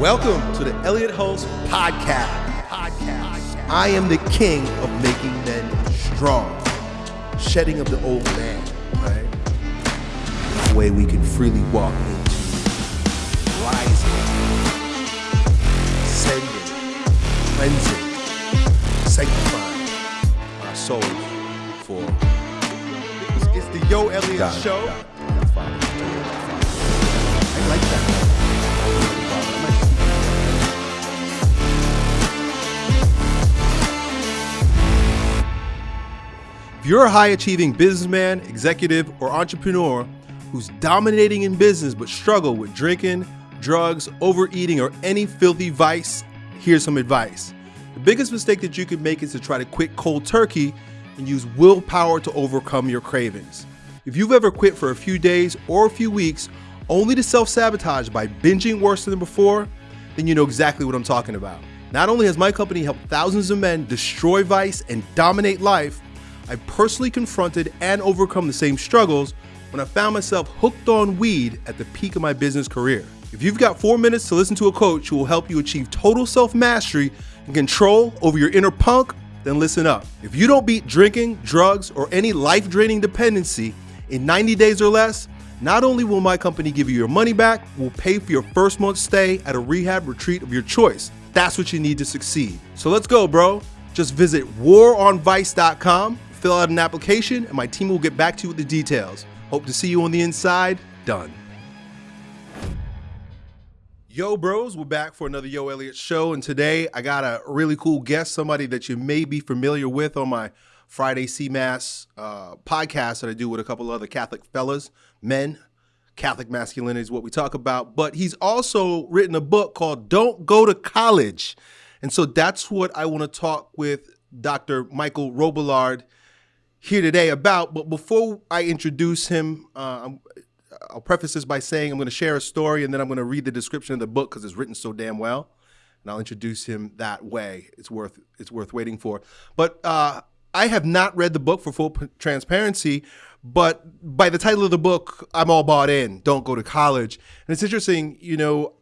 Welcome to the Elliott Hulse Podcast. Podcast. I am the king of making men strong, shedding of the old man, right? The way we can freely walk into rising, ascending, cleansing, sanctifying our souls for. It's, the Yo Elliott Got it, Show. got it. That's fine. I like that. You're a high achieving businessman, executive, or entrepreneur who's dominating in business but struggle with drinking, drugs, overeating, or any filthy vice, here's some advice. The biggest mistake that you can make is to try to quit cold turkey and use willpower to overcome your cravings. If you've ever quit for a few days or a few weeks only to self sabotage by binging worse than before, then you know exactly what I'm talking about. Not only has my company helped thousands of men destroy vice and dominate life, I personally confronted and overcome the same struggles when I found myself hooked on weed at the peak of my business career. If you've got four minutes to listen to a coach who will help you achieve total self mastery and control over your inner punk, then listen up. If you don't beat drinking, drugs, or any life draining dependency in 90 days or less, not only will my company give you your money back, we'll pay for your first month's stay at a rehab retreat of your choice. That's what you need to succeed. So let's go, bro. Just visit waronvice.com, fill out an application, and my team will get back to you with the details. Hope to see you on the inside. Done. Yo, bros, we're back for another Yo Elliott show. And today I got a really cool guest, somebody that you may be familiar with on my Friday CMAS uh, podcast that I do with a couple other Catholic fellas, men. Catholic masculinity is what we talk about. But he's also written a book called Don't Go to College. And so that's what I want to talk with Dr. Michael Robillard here today about. But before I introduce him, uh, I'll preface this by saying I'm going to share a story and then I'm going to read the description of the book because it's written so damn well, and I'll introduce him that way. It's worth it's worth waiting for. But uh, I have not read the book for full transparency. But by the title of the book, I'm all bought in. Don't go to college, and it's interesting. You know,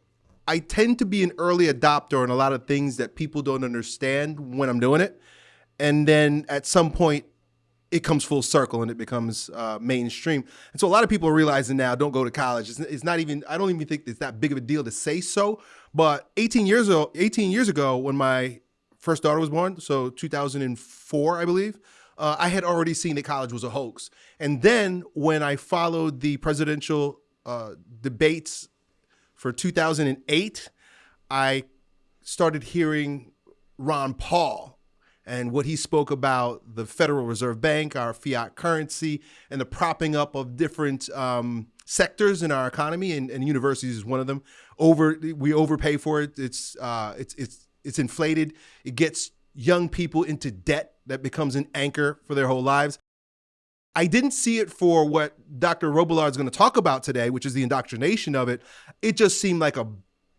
I tend to be an early adopter on a lot of things that people don't understand when I'm doing it, and then at some point it comes full circle and it becomes uh, mainstream. And so a lot of people are realizing now, don't go to college. It's, it's not even. I don't even think it's that big of a deal to say so. But 18 years ago, 18 years ago, when my first daughter was born, so 2004, I believe, uh, I had already seen that college was a hoax. And then when I followed the presidential uh, debates for 2008, I started hearing Ron Paul and what he spoke about the Federal Reserve Bank, our fiat currency, and the propping up of different um, sectors in our economy, and, and universities is one of them. Over we overpay for it. It's uh, it's it's it's inflated. It gets young people into debt that becomes an anchor for their whole lives. I didn't see it for what Dr. Robillard is going to talk about today, which is the indoctrination of it. It just seemed like a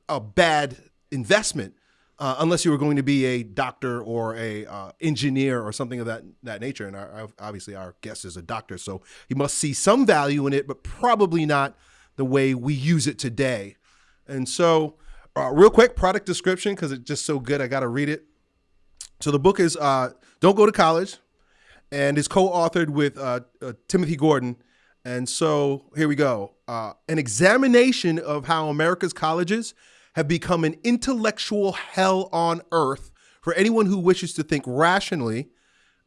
a bad investment uh, unless you were going to be a doctor or a uh, engineer or something of that that nature. And our, obviously, our guest is a doctor, so he must see some value in it, but probably not the way we use it today. And so, uh, real quick, product description because it's just so good, I got to read it. So the book is uh, "Don't Go to College," and is co-authored with uh, uh, Timothy Gordon. And so here we go: an examination of how America's colleges have become an intellectual hell on earth for anyone who wishes to think rationally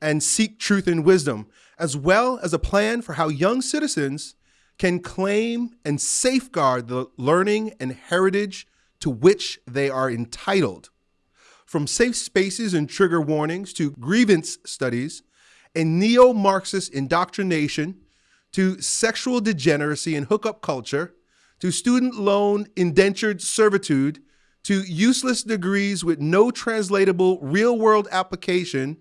and seek truth and wisdom, as well as a plan for how young citizens can claim and safeguard the learning and heritage to which they are entitled. From safe spaces and trigger warnings to grievance studies and neo Marxist indoctrination to sexual degeneracy and hookup culture to student loan indentured servitude to useless degrees with no translatable real world application,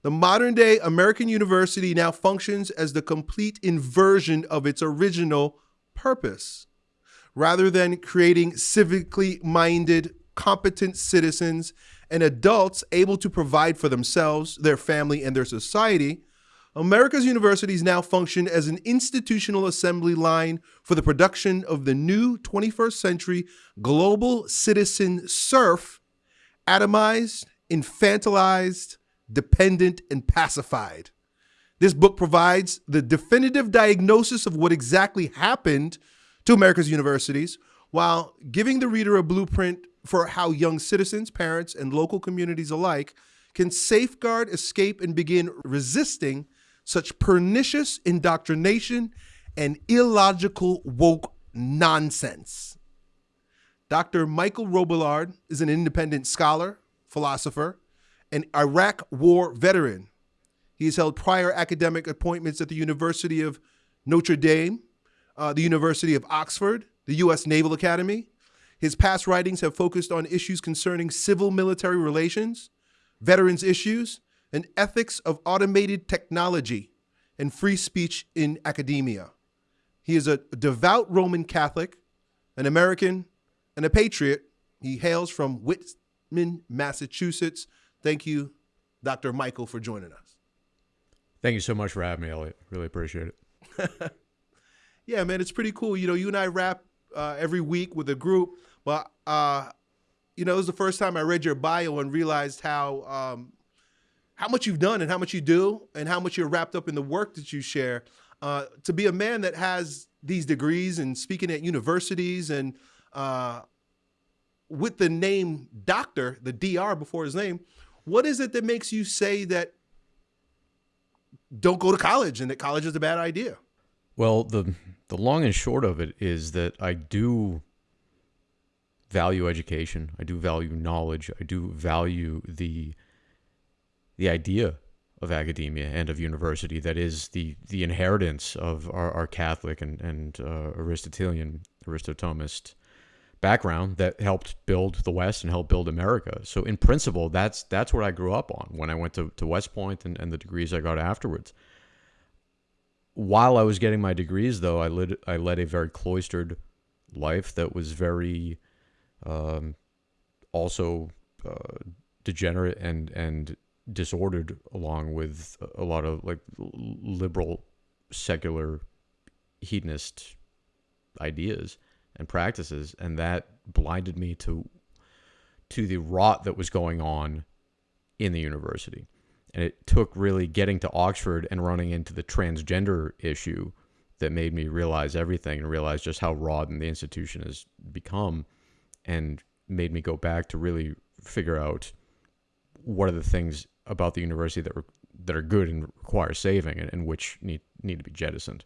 the modern day American university now functions as the complete inversion of its original purpose. Rather than creating civically minded, competent citizens and adults able to provide for themselves, their family, and their society, America's universities now function as an institutional assembly line for the production of the new 21st century global citizen serf, atomized, infantilized, dependent, and pacified. This book provides the definitive diagnosis of what exactly happened to America's universities while giving the reader a blueprint for how young citizens, parents, and local communities alike can safeguard, escape, and begin resisting such pernicious indoctrination and illogical woke nonsense. Dr. Michael Robillard is an independent scholar, philosopher, and Iraq war veteran. He has held prior academic appointments at the University of Notre Dame, uh, the University of Oxford, the U.S. Naval Academy. His past writings have focused on issues concerning civil military relations, veterans issues, and ethics of automated technology and free speech in academia. He is a devout Roman Catholic, an American, and a patriot. He hails from Whitman, Massachusetts. Thank you, Dr. Michael, for joining us. Thank you so much for having me, Elliott. Really appreciate it. yeah, man, it's pretty cool. You know, you and I rap uh, every week with a group, but uh, you know, it was the first time I read your bio and realized how um, how much you've done and how much you do and how much you're wrapped up in the work that you share. Uh, to be a man that has these degrees and speaking at universities and uh, with the name doctor, the DR before his name, what is it that makes you say that don't go to college and that college is a bad idea? Well, the the long and short of it is that I do value education. I do value knowledge. I do value the the idea of academia and of university that is the the inheritance of our, our Catholic and and uh, Aristotelian Aristo-Thomist background that helped build the West and helped build America. So in principle, that's that's what I grew up on when I went to, to West Point and, and the degrees I got afterwards. While I was getting my degrees, though, I led I led a very cloistered life that was very um, also uh, degenerate and and disordered along with a lot of like liberal secular hedonist ideas and practices and that blinded me to to the rot that was going on in the university. And it took really getting to Oxford and running into the transgender issue that made me realize everything and realize just how rotten the institution has become and made me go back to really figure out what are the things about the university that were that are good and require saving and, and which need need to be jettisoned.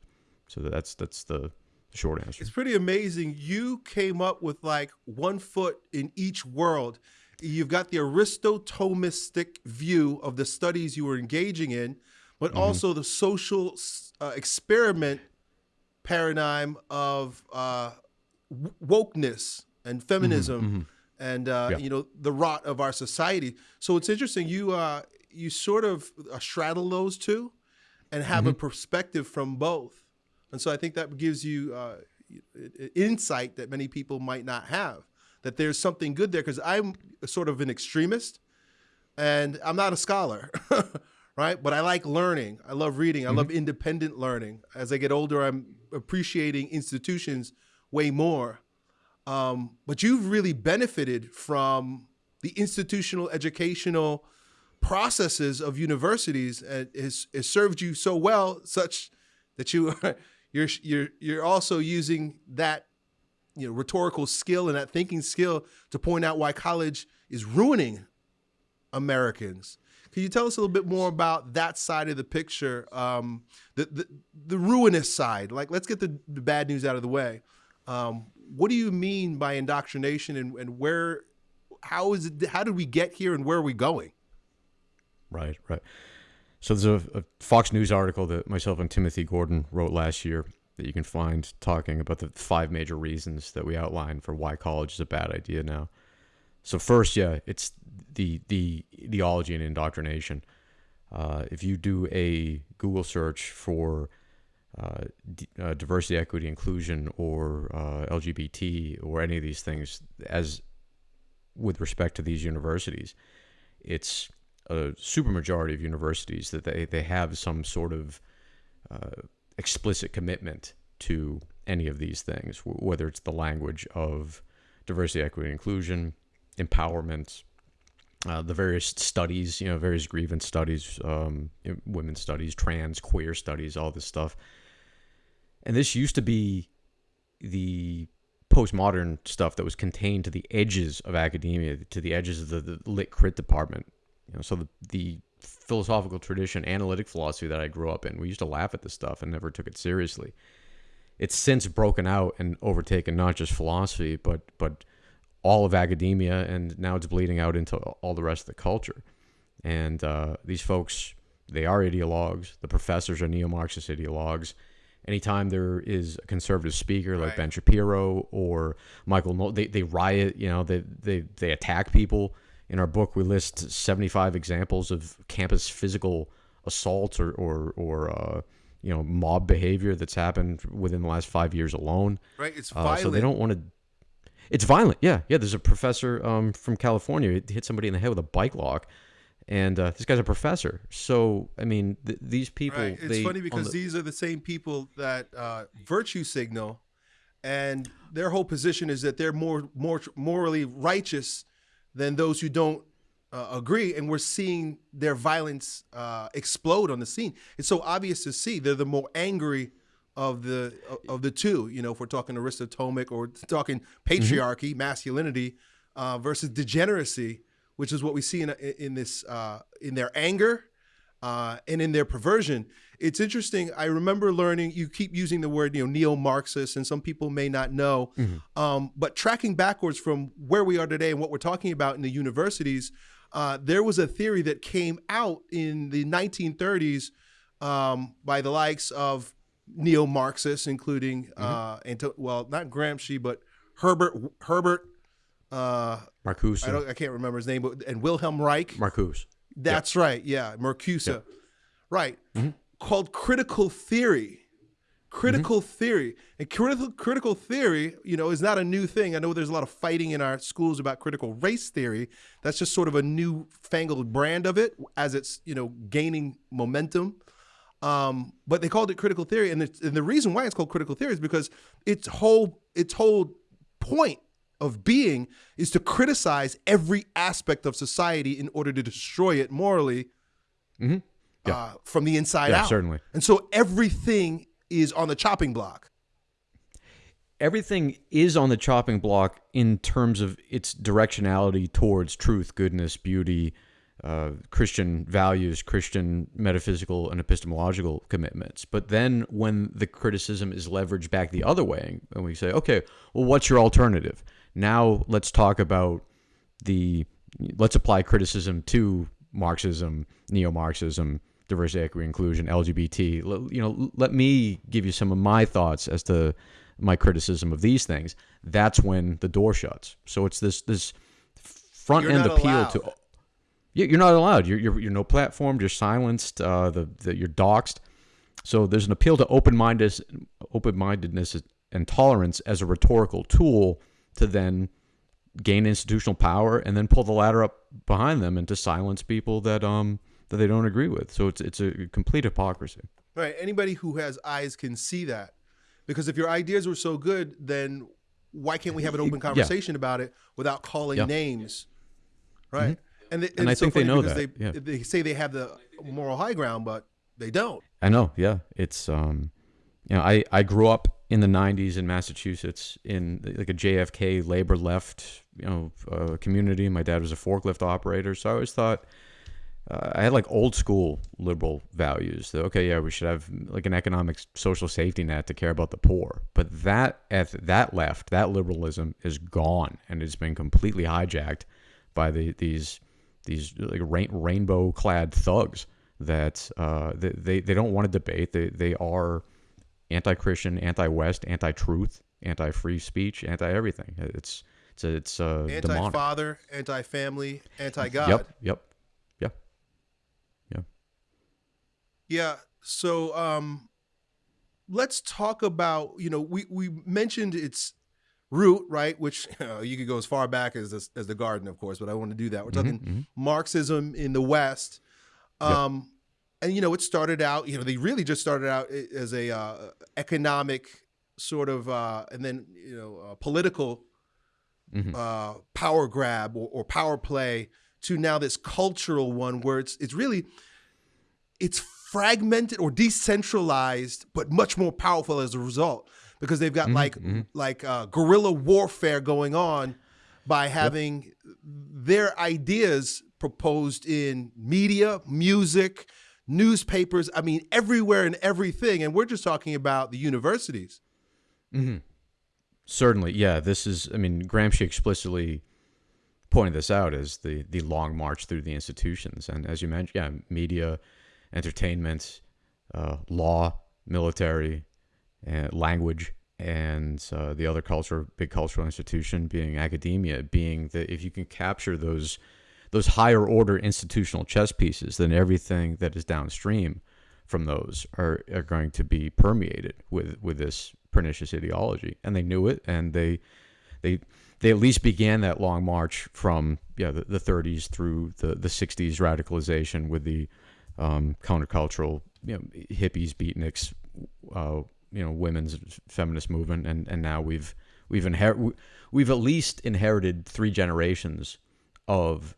So that's that's the short answer. It's pretty amazing. You came up with like one foot in each world. You've got the Aristo-Thomistic view of the studies you were engaging in, but mm -hmm. also the social uh, experiment paradigm of uh, wokeness and feminism. Mm -hmm, mm -hmm and uh, yeah. you know the rot of our society. So it's interesting. You uh, you sort of uh, straddle those two, and have mm -hmm. a mm-hmm. perspective from both. And so I think that gives you uh, insight that many people might not have. That there's something good there because I'm sort of an extremist, and I'm not a scholar. right? But I like learning. I love reading. I mm -hmm. love independent learning. As I get older, I'm appreciating institutions way more. Um, but you've really benefited from the institutional educational processes of universities and it served you so well such that you are, you're, you're, you're also using that you know, rhetorical skill and that thinking skill to point out why college is ruining Americans. Can you tell us a little bit more about that side of the picture, um, the, the, the ruinous side? Like, let's get the, the bad news out of the way. Um, what do you mean by indoctrination and, and where, how is it, how did we get here and where are we going? Right, right. So there's a, a Fox News article that myself and Timothy Gordon wrote last year that you can find talking about the five major reasons that we outline for why college is a bad idea now. So first, yeah, it's the the ideology and indoctrination. Uh, if you do a Google search for uh, uh, diversity, equity, inclusion, or uh, LGBT, or any of these things, as with respect to these universities, it's a supermajority of universities that they, they have some sort of uh, explicit commitment to any of these things, whether it's the language of diversity, equity, inclusion, empowerment, uh, the various studies, you know, various grievance studies, um, women's studies, trans, queer studies, all this stuff. And this used to be the postmodern stuff that was contained to the edges of academia, to the edges of the, the lit crit department. You know, so the, the philosophical tradition, analytic philosophy that I grew up in, we used to laugh at this stuff and never took it seriously. It's since broken out and overtaken not just philosophy, but but all of academia, and now it's bleeding out into all the rest of the culture. And uh, these folks, they are ideologues. The professors are neo-Marxist ideologues anytime there is a conservative speaker like right. Ben Shapiro or Michael Knowles, they, they riot, you know, they, they, they attack people. In our book, we list 75 examples of campus physical assaults or, or, or uh, you know, mob behavior that's happened within the last five years alone. Right. It's violent. Uh, so they don't want to. It's violent. Yeah. Yeah. There's a professor um, from California hit somebody in the head with a bike lock and uh, this guy's a professor. So I mean, th- these people. Right. It's they, funny because the, these are the same people that uh, virtue signal, and their whole position is that they're more more morally righteous than those who don't uh, agree, and we're seeing their violence uh, explode on the scene. It's so obvious to see they're the more angry of the of the two. You know, if we're talking Aristotelic or talking patriarchy, mm-hmm. masculinity uh, versus degeneracy which is what we see in in this uh, in their anger uh, and in their perversion. It's interesting. I remember learning. You keep using the word, you know, neo-Marxist, and some people may not know. Mm-hmm. Um, but tracking backwards from where we are today and what we're talking about in the universities, uh, there was a theory that came out in the 1930s um, by the likes of neo-Marxists, including mm-hmm. uh, well, not Gramsci, but Herbert Herbert uh, Marcuse. I, I, can't remember his name, but and Wilhelm Reich. Marcuse. That's yep. right. Yeah, Marcuse. Yep. Right. Mm-hmm. Called critical theory. Critical mm-hmm. theory and critical critical theory, you know, is not a new thing. I know there's a lot of fighting in our schools about critical race theory. That's just sort of a new fangled brand of it as it's you know gaining momentum. Um, but they called it critical theory, and, and the reason why it's called critical theory is because its whole its whole point of being is to criticize every aspect of society in order to destroy it morally mm-hmm. yeah. uh, from the inside yeah, out. Certainly. And so everything is on the chopping block. Everything is on the chopping block in terms of its directionality towards truth, goodness, beauty, uh, Christian values, Christian metaphysical and epistemological commitments. But then when the criticism is leveraged back the other way, and we say, okay, well, what's your alternative? Now let's talk about the let's apply criticism to Marxism, neo-Marxism, diversity, equity, inclusion, LGBT. You know, let me give you some of my thoughts as to my criticism of these things. That's when the door shuts. So it's this this front you're end appeal allowed. to. You're not allowed. You're, you're, you're no platformed. You're silenced. Uh, the, the you're doxxed. So there's an appeal to open mindedness, open mindedness and tolerance as a rhetorical tool to then gain institutional power and then pull the ladder up behind them and to silence people that um that they don't agree with. So it's it's a complete hypocrisy. Right. Anybody who has eyes can see that. Because if your ideas were so good, then why can't we have an open conversation yeah. about it without calling yeah. names? Right. Mm-hmm. And, they, and, and I so think they know that. They, yeah. they say they have the moral high ground, but they don't. I know. Yeah. It's um you know, I, I grew up in the 90s in Massachusetts in like a JFK labor left, you know, uh, community. My dad was a forklift operator, so I always thought uh, I had like old school liberal values. That, okay, yeah, we should have like an economic social safety net to care about the poor. But that at that left, that liberalism is gone, and it's been completely hijacked by the these these like rain, rainbow clad thugs that uh, they, they don't want to debate. They they are anti-Christian, anti-West, anti-truth, anti-free speech, anti-everything. It's it's it's uh, anti-father, anti-family, anti-God. Yep. Yep. Yeah. Yeah. Yeah. So um, let's talk about you know we we mentioned it's root, right? Which uh, you could go as far back as this, as the garden, of course, but I want to do that. We're talking mhm. Marxism in the West. Um, And you know, it started out. You know, they really just started out as a uh, economic sort of, uh, and then you know, political Mhm. uh, power grab or, or power play to now this cultural one where it's it's really it's fragmented or decentralized, but much more powerful as a result because they've got Mhm, like mhm. like uh, guerrilla warfare going on by having their ideas proposed in media, music, newspapers. I mean, everywhere and everything. And we're just talking about the universities. hmm Certainly, yeah. This is, I mean, Gramsci explicitly pointed this out as the the long march through the institutions, and as you mentioned, yeah, media, entertainment, uh, law, military, and language, and uh, the other culture, big cultural institution being academia, being that if you can capture those those higher order institutional chess pieces, then everything that is downstream from those are, are going to be permeated with with this pernicious ideology. And they knew it and they they they at least began that long march from yeah the, the 30s through the the 60s radicalization with the um, countercultural you know hippies beatniks uh, you know women's feminist movement and and now we've we've inher- we've at least inherited three generations of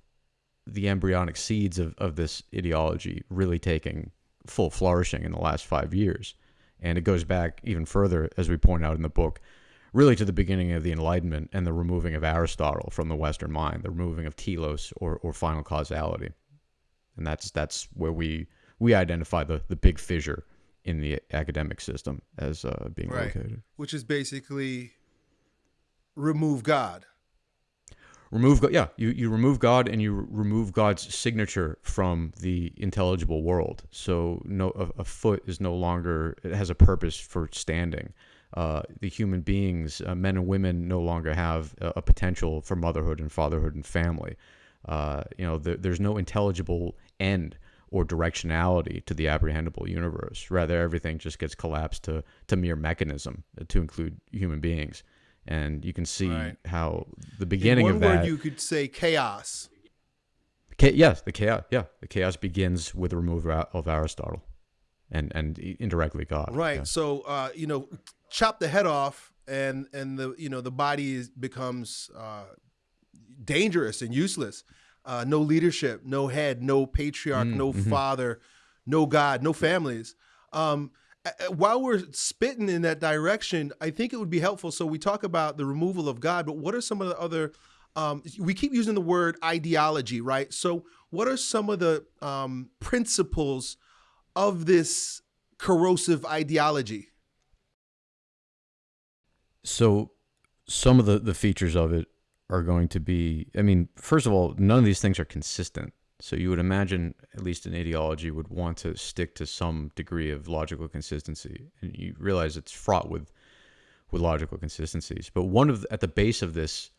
the embryonic seeds of, of this ideology really taking full flourishing in the last five years. And it goes back even further, as we point out in the book, really to the beginning of the Enlightenment and the removing of Aristotle from the Western mind, the removing of telos or, or final causality. And that's that's where we we identify the, the big fissure in the academic system as uh, being Right. located. which is basically remove God. remove God. Yeah, you, you remove God and you remove God's signature from the intelligible world. So no, a, a foot is no longer it has a purpose for standing. Uh, the human beings, uh, men and women, no longer have a, a potential for motherhood and fatherhood and family. Uh, you know, there, there's no intelligible end or directionality to the apprehendable universe. Rather, everything just gets collapsed to to mere mechanism, to include human beings. And you can see Right. how the beginning of that. word, you could say chaos. Cha- yes, the chaos. Yeah, the chaos begins with the removal of of Aristotle, and and indirectly God. Right. Yeah. So uh, you know, chop the head off, and and the you know the body is, becomes uh, dangerous and useless. Uh, no leadership, no head, no patriarch, Mm, no mhm. father, no God, no families. Um, while we're spitting in that direction, I think it would be helpful. So we talk about the removal of God, but what are some of the other? Um, we keep using the word ideology, right? So what are some of the um, principles of this corrosive ideology? So some of the the features of it are going to be. I mean, first of all, none of these things are consistent. So you would imagine at least an ideology would want to stick to some degree of logical consistency, and you realize it's fraught with with logical consistencies. But one of the, at the base of this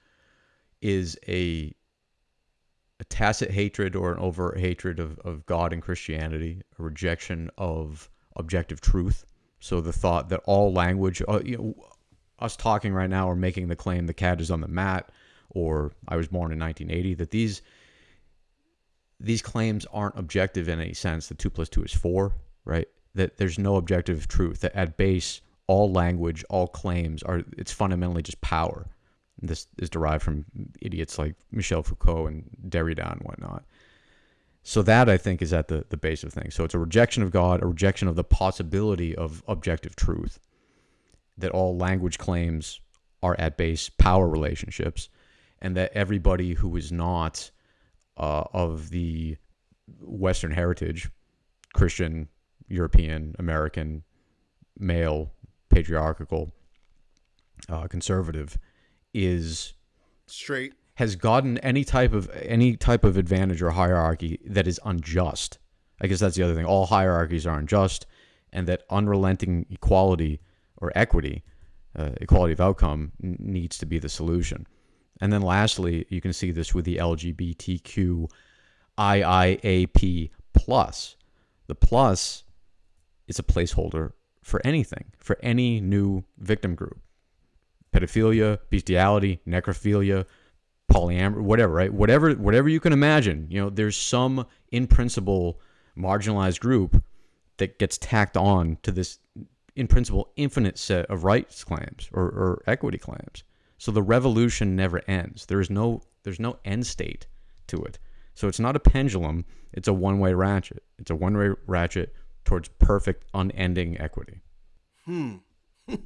is a a tacit hatred or an overt hatred of, of God and Christianity, a rejection of objective truth. So the thought that all language, uh, you know, us talking right now or making the claim the cat is on the mat, or I was born in 1980, that these these claims aren't objective in any sense. That two plus two is four, right? That there's no objective truth. That at base, all language, all claims are it's fundamentally just power. This is derived from idiots like Michel Foucault and Derrida and whatnot. So that I think is at the, the base of things. So it's a rejection of God, a rejection of the possibility of objective truth. That all language claims are at base power relationships, and that everybody who is not uh, of the Western heritage, Christian, European, American, male, patriarchal, uh, conservative, is Straight. has gotten any type of any type of advantage or hierarchy that is unjust. I guess that's the other thing. All hierarchies are unjust, and that unrelenting equality or equity, uh, equality of outcome, n- needs to be the solution. And then lastly, you can see this with the LGBTQ IIAP plus. The plus is a placeholder for anything, for any new victim group. pedophilia, bestiality, necrophilia, polyamory, whatever, right? Whatever, whatever you can imagine. You know, there's some in principle marginalized group that gets tacked on to this in principle infinite set of rights claims or, or equity claims. So the revolution never ends. There is no there's no end state to it. So it's not a pendulum, it's a one-way ratchet. It's a one-way ratchet towards perfect unending equity. Hmm.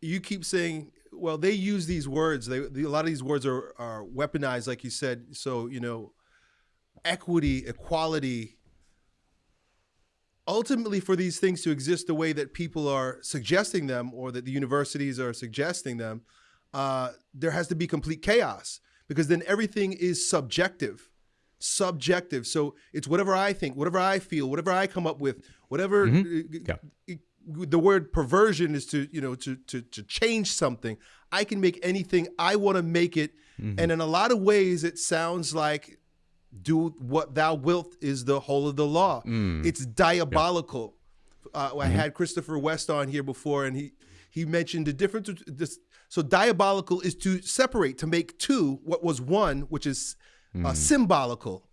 you keep saying well they use these words they, a lot of these words are, are weaponized like you said so you know equity equality ultimately for these things to exist the way that people are suggesting them or that the universities are suggesting them uh, there has to be complete chaos because then everything is subjective subjective so it's whatever i think whatever i feel whatever i come up with whatever Mhm. uh, the word perversion is to you know to to to change something i can make anything i want to make it Mm-hmm. and in a lot of ways it sounds like do what thou wilt is the whole of the law Mm. it's diabolical uh, Mm-hmm. i had christopher west on here before and he he mentioned the difference this so diabolical is to separate to make two what was one which is uh, Mm. symbolical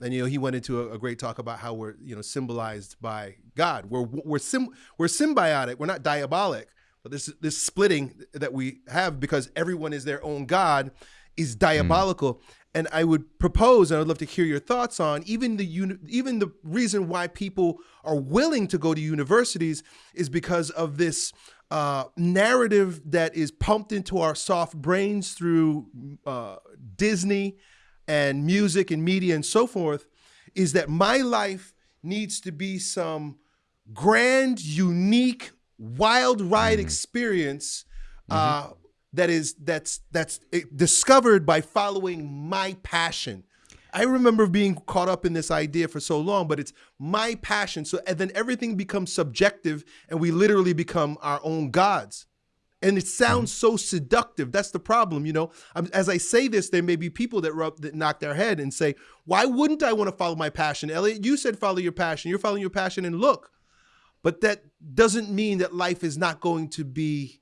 and you know he went into a, a great talk about how we're you know symbolized by God. We're we're sim, we're symbiotic. We're not diabolic. But this this splitting that we have because everyone is their own God is diabolical. And I would propose, and I'd love to hear your thoughts on even the even the reason why people are willing to go to universities is because of this uh, narrative that is pumped into our soft brains through uh, Disney and music and media and so forth is that my life needs to be some grand, unique, wild ride experience uh, that is that's that's eh, discovered by following my passion. I remember being caught up in this idea for so long, but it's my passion. So and then everything becomes subjective, and we literally become our own gods. And it sounds so seductive. That's the problem, you know. As I say this, there may be people that rub that knock their head and say, "Why wouldn't I want to follow my passion?" Elliott, you said follow your passion. You're following your passion, and look, but that doesn't mean that life is not going to be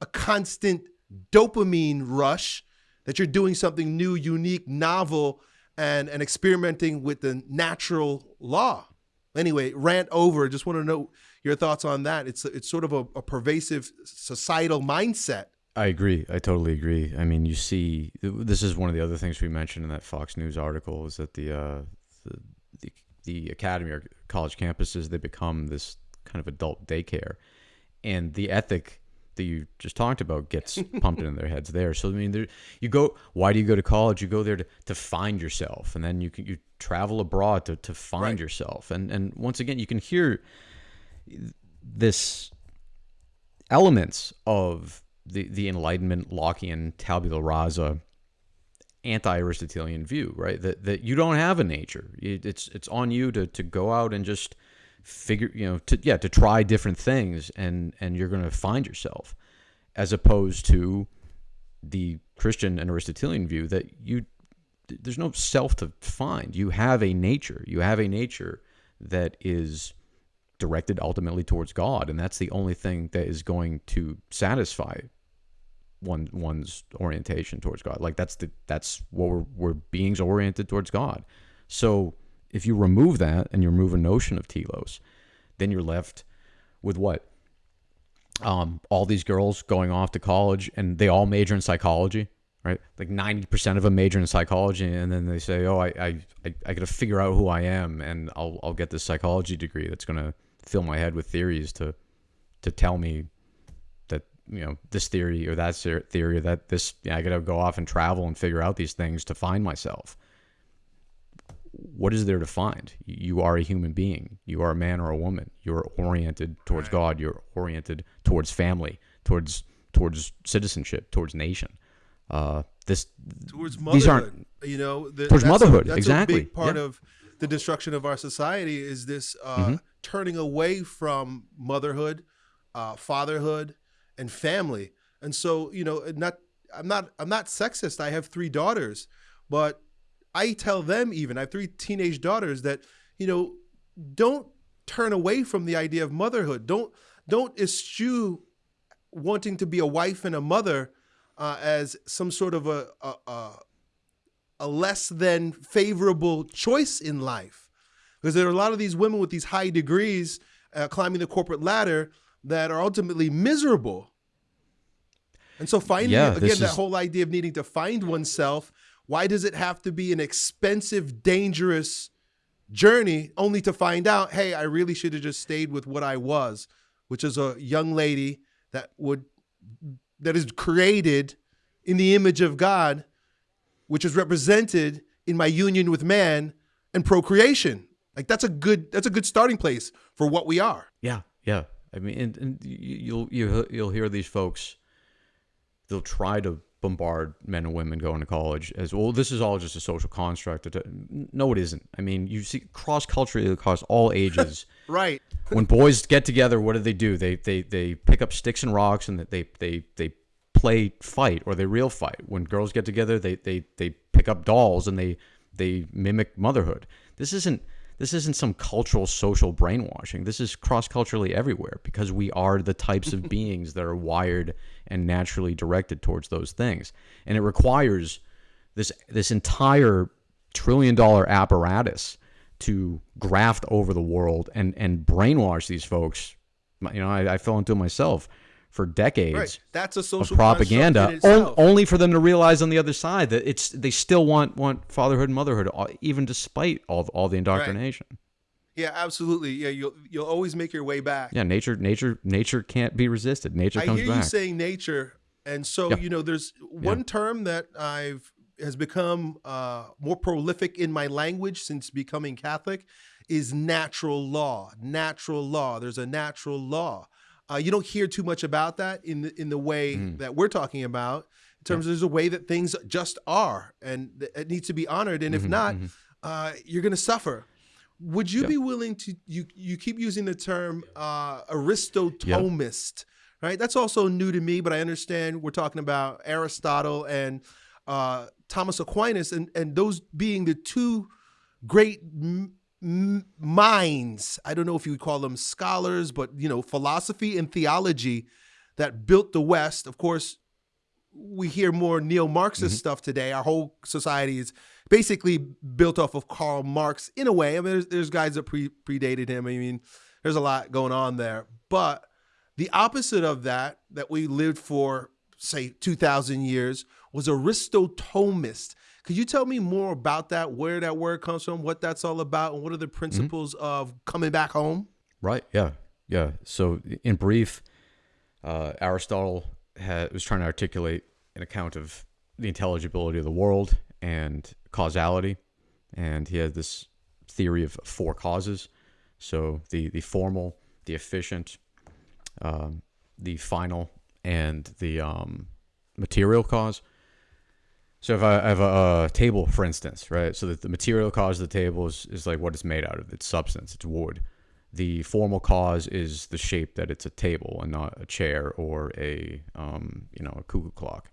a constant dopamine rush. That you're doing something new, unique, novel, and and experimenting with the natural law. Anyway, rant over. Just want to know your thoughts on that. It's it's sort of a, a pervasive societal mindset. I agree. I totally agree. I mean, you see, this is one of the other things we mentioned in that Fox News article is that the uh, the, the the academy or college campuses they become this kind of adult daycare, and the ethic that you just talked about gets pumped into their heads there. So I mean, there, you go. Why do you go to college? You go there to, to find yourself, and then you can you travel abroad to, to find Right. yourself. And and once again, you can hear this elements of the the Enlightenment Lockean tabula rasa anti-Aristotelian view, right? That that you don't have a nature. It, it's it's on you to to go out and just figure, you know, to yeah, to try different things and and you're going to find yourself as opposed to the Christian and Aristotelian view that you there's no self to find. You have a nature. You have a nature that is directed ultimately towards God, and that's the only thing that is going to satisfy one one's orientation towards God. Like that's the that's what we're, we're beings oriented towards God. So if you remove that and you remove a notion of telos, then you're left with what? Um, all these girls going off to college and they all major in psychology, right? Like ninety percent of them major in psychology, and then they say, "Oh, I I I, I got to figure out who I am, and I'll I'll get this psychology degree that's gonna fill my head with theories to to tell me that you know this theory or that theory or that this yeah, I got to go off and travel and figure out these things to find myself. What is there to find? You are a human being. You are a man or a woman. You're oriented towards God. You're oriented towards family, towards towards citizenship, towards nation. Uh, this towards These motherhood. aren't- you know, the, Towards that's motherhood, A, that's exactly, a big part yeah. of the destruction of our society is this uh, Mm-hmm. turning away from motherhood, uh, fatherhood, and family. And so, you know, not I'm not I'm not sexist. I have three daughters, but I tell them even I have three teenage daughters that you know don't turn away from the idea of motherhood. Don't don't eschew wanting to be a wife and a mother uh, as some sort of a, a, a a less than favorable choice in life because there are a lot of these women with these high degrees uh, climbing the corporate ladder that are ultimately miserable and so finding Yeah, again that is- whole idea of needing to find oneself why does it have to be an expensive dangerous journey only to find out hey i really should have just stayed with what i was which is a young lady that would that is created in the image of god which is represented in my union with man and procreation like that's a good that's a good starting place for what we are Yeah, yeah. I mean, and, and you'll you you'll hear these folks. They'll try to bombard men and women going to college as well. This is all just a social construct. Uh, no, it isn't. I mean, you see cross culturally across all ages. right when boys get together, what do they do? They they they pick up sticks and rocks and they they they play fight or they real fight. When girls get together, they they they pick up dolls and they they mimic motherhood. This isn't this isn't some cultural social brainwashing. This is cross culturally everywhere because we are the types of beings that are wired and naturally directed towards those things. And it requires this this entire trillion dollar apparatus to graft over the world and and brainwash these folks. You know, I, I fell into it myself for decades right that's a social propaganda, only for them to realize on the other side that it's they still want want fatherhood and motherhood, uh, even despite all all the indoctrination. yeah absolutely yeah you'll you'll always make your way back Yeah, nature nature nature can't be resisted. Nature I comes hear you back. saying nature, and so Yeah. you know, there's one term that I've has become uh, more prolific in my language since becoming Catholic is natural law. Natural law. There's a natural law. Uh, you don't hear too much about that in the, in the way Mm. that we're talking about. In terms of there's a way that things just are, and it needs to be honored. And if Mhm, not, mhm. uh, you're going to suffer. Would you Yeah. be willing to you you keep using the term uh, Aristo-Thomist, right? That's also new to me, but I understand we're talking about Aristotle and uh, Thomas Aquinas, and and those being the two great minds. I don't know if you would call them scholars, but you know, philosophy and theology that built the West. Of course, we hear more neo-Marxist mm-hmm. stuff today. Our whole society is basically built off of Karl Marx in a way. I mean, there's, there's guys that pre- predated him. I mean, there's a lot going on there. But the opposite of that, that we lived for, say, 2,000 years, was Aristo-Thomist. Could you tell me more about that, where that word comes from, what that's all about, and what are the principles of coming back home? Right. Yeah. Yeah. So, in brief, uh, Aristotle had, was trying to articulate an account of the intelligibility of the world and causality, and he had this theory of four causes. So the the formal, the efficient, um, the final, and the um, material cause. So if I have a, a table, for instance, right? So that the material cause of the table is, is like what it's made out of. It's substance. It's wood. The formal cause is the shape that it's a table and not a chair or a um, you know a cuckoo clock.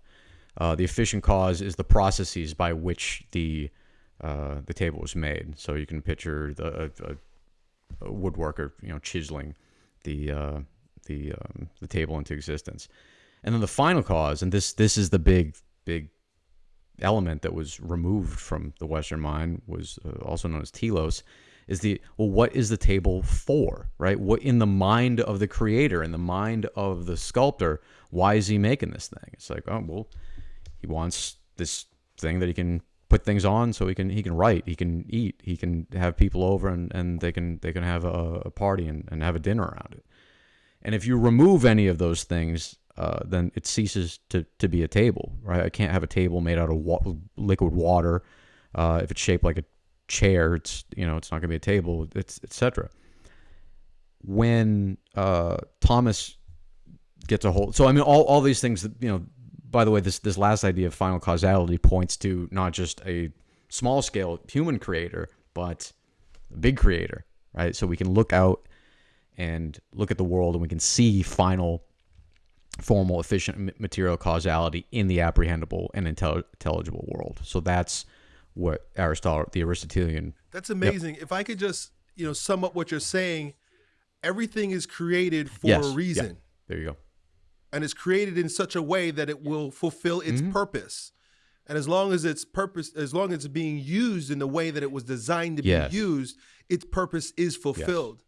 Uh, the efficient cause is the processes by which the uh, the table was made. So you can picture the a, a, woodworker you know chiseling the uh, the um, the table into existence. And then the final cause, and this this is the big big element that was removed from the Western mind, was uh, also known as telos, is the well, what is the table for, right? What in the mind of the creator, in the mind of the sculptor, why is he making this thing? It's like, oh well, he wants this thing that he can put things on so he can he can write he can eat he can have people over and, and they can they can have a, a party and, and have a dinner around it and if you remove any of those things, uh, then it ceases to, to be a table, right? I can't have a table made out of wa- liquid water. Uh, if it's shaped like a chair, it's you know it's not going to be a table. It's etc. When uh, Thomas gets a hold, so I mean all, all these things that you know. By the way, this this last idea of final causality points to not just a small scale human creator, but a big creator, right? So we can look out and look at the world and we can see final formal efficient material causality in the apprehendable and intel- intelligible world so that's what aristotle the aristotelian That's amazing. If I could just, you know, sum up what you're saying, everything is created for Yes, a yeah. reason. there you go and it's created in such a way that it will fulfill its Mhm. purpose. And as long as its purpose, as long as it's being used in the way that it was designed to Yes. be used, its purpose is fulfilled.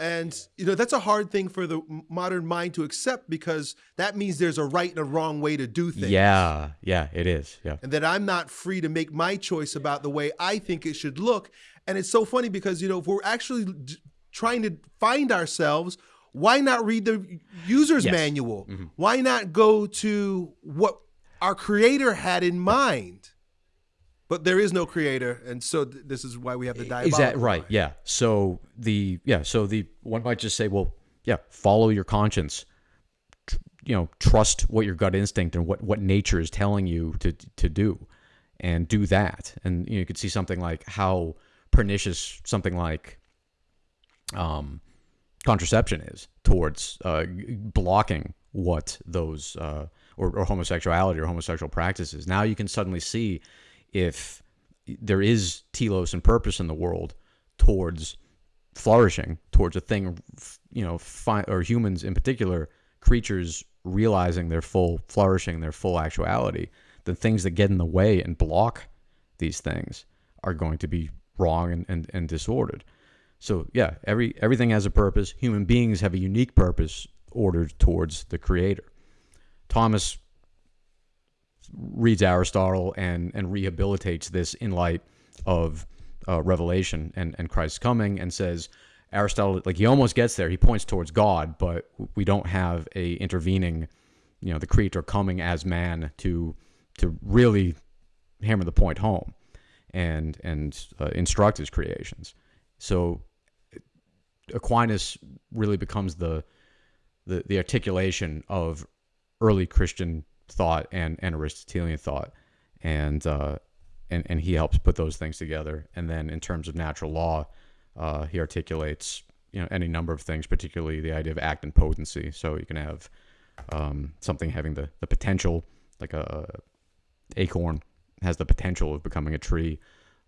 And you know that's a hard thing for the modern mind to accept because that means there's a right and a wrong way to do things. Yeah, yeah, it is. Yeah. And that I'm not free to make my choice about the way I think it should look. And it's so funny because you know if we're actually d- trying to find ourselves, why not read the user's Yes. manual? Mm-hmm. Why not go to what our creator had in mind? But there is no creator, and so th- this is why we have the diabolical Is that right? mind. Yeah. So the yeah, so the one might just say, well, yeah, follow your conscience. Tr- You know, trust what your gut instinct and what what nature is telling you to to do, and do that. And you, know, you could see something like how pernicious something like um, contraception is towards uh, blocking what those uh, or, or homosexuality or homosexual practices. Now you can suddenly see if there is telos and purpose in the world towards flourishing, towards a thing, you know, or humans in particular, creatures realizing their full flourishing, their full actuality. The things that get in the way and block these things are going to be wrong and, and, and disordered. So yeah, every everything has a purpose. Human beings have a unique purpose ordered towards the creator. Thomas reads Aristotle and and rehabilitates this in light of uh, Revelation and and Christ's coming, and says Aristotle like he almost gets there. He points towards God, but we don't have a intervening, you know, the creator coming as man to to really hammer the point home and and uh, instruct his creations. So Aquinas really becomes the the, the articulation of early Christian thought and, and Aristotelian thought, and uh, and and he helps put those things together. And then in terms of natural law, uh, he articulates you know any number of things, particularly the idea of act and potency. So you can have um, something having the, the potential, like a acorn has the potential of becoming a tree.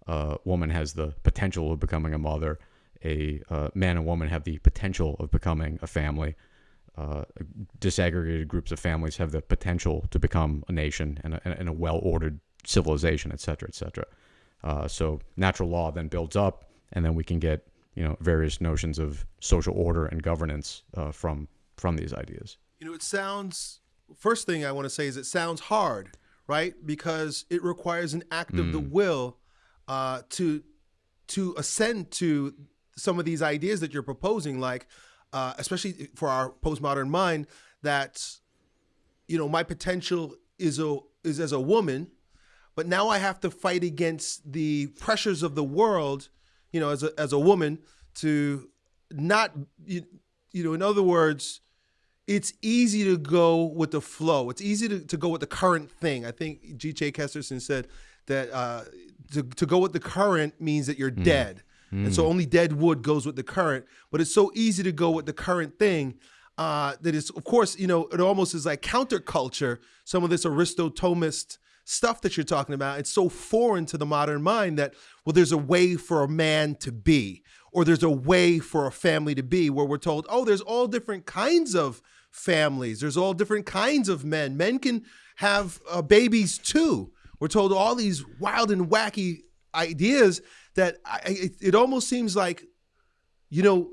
A woman has the potential of becoming a mother. A uh, man and woman have the potential of becoming a family. Uh, disaggregated groups of families have the potential to become a nation and a, and a well-ordered civilization, et cetera, et cetera. Uh, so natural law then builds up, and then we can get you know various notions of social order and governance uh, from from these ideas. You know, it sounds. First thing I want to say is it sounds hard, right? Because it requires an act of the will uh, to to ascend to some of these ideas that you're proposing, like uh, especially for our postmodern mind, that you know my potential is a is as a woman, but now I have to fight against the pressures of the world, you know, as a as a woman to not you, you know, in other words, it's easy to go with the flow. It's easy to, to go with the current thing. I think G.K. Chesterton said that uh, to, to go with the current means that you're dead. And so only dead wood goes with the current. But it's so easy to go with the current thing uh, that it's, of course, you know, it almost is like counterculture, some of this Aristo-Thomist stuff that you're talking about. It's so foreign to the modern mind that, well, there's a way for a man to be, or there's a way for a family to be, where we're told, oh, there's all different kinds of families, there's all different kinds of men. Men can have uh, babies too. We're told all these wild and wacky ideas that I, it, it almost seems like, you know,